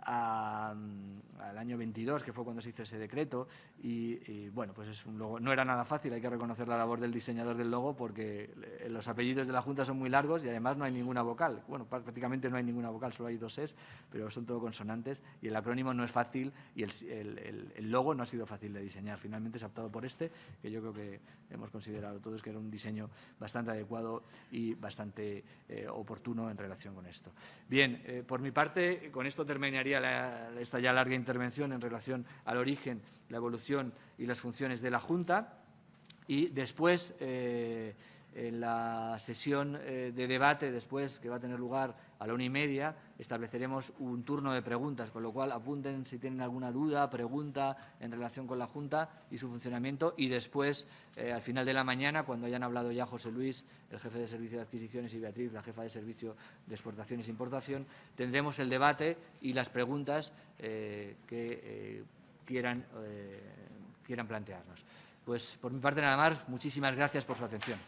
al año 22, que fue cuando se hizo ese decreto, y, bueno, pues es un logo. No era nada fácil, hay que reconocer la labor del diseñador del logo, porque los apellidos de la Junta son muy largos y además no hay ninguna vocal. Bueno, prácticamente no hay ninguna vocal, solo hay dos es, pero son todo consonantes, y el acrónimo no es fácil, y el, logo no ha sido fácil de diseñar. Finalmente se ha optado por este, que yo creo que hemos considerado todos que era un diseño bastante adecuado y bastante eh, oportuno en relación con esto. Bien, eh, por mi parte, con esto terminaría esta ya larga intervención en relación al origen, la evolución y las funciones de la Junta. Y después, eh, en la sesión eh, de debate, después que va a tener lugar a la una y media, estableceremos un turno de preguntas, con lo cual apunten si tienen alguna duda, pregunta en relación con la Junta y su funcionamiento. Y después, eh, al final de la mañana, cuando hayan hablado ya José Luis, el jefe de Servicio de Adquisiciones, y Beatriz, la jefa de Servicio de Exportaciones e Importación, tendremos el debate y las preguntas que quieran, quieran plantearnos. Pues por mi parte nada más, muchísimas gracias por su atención.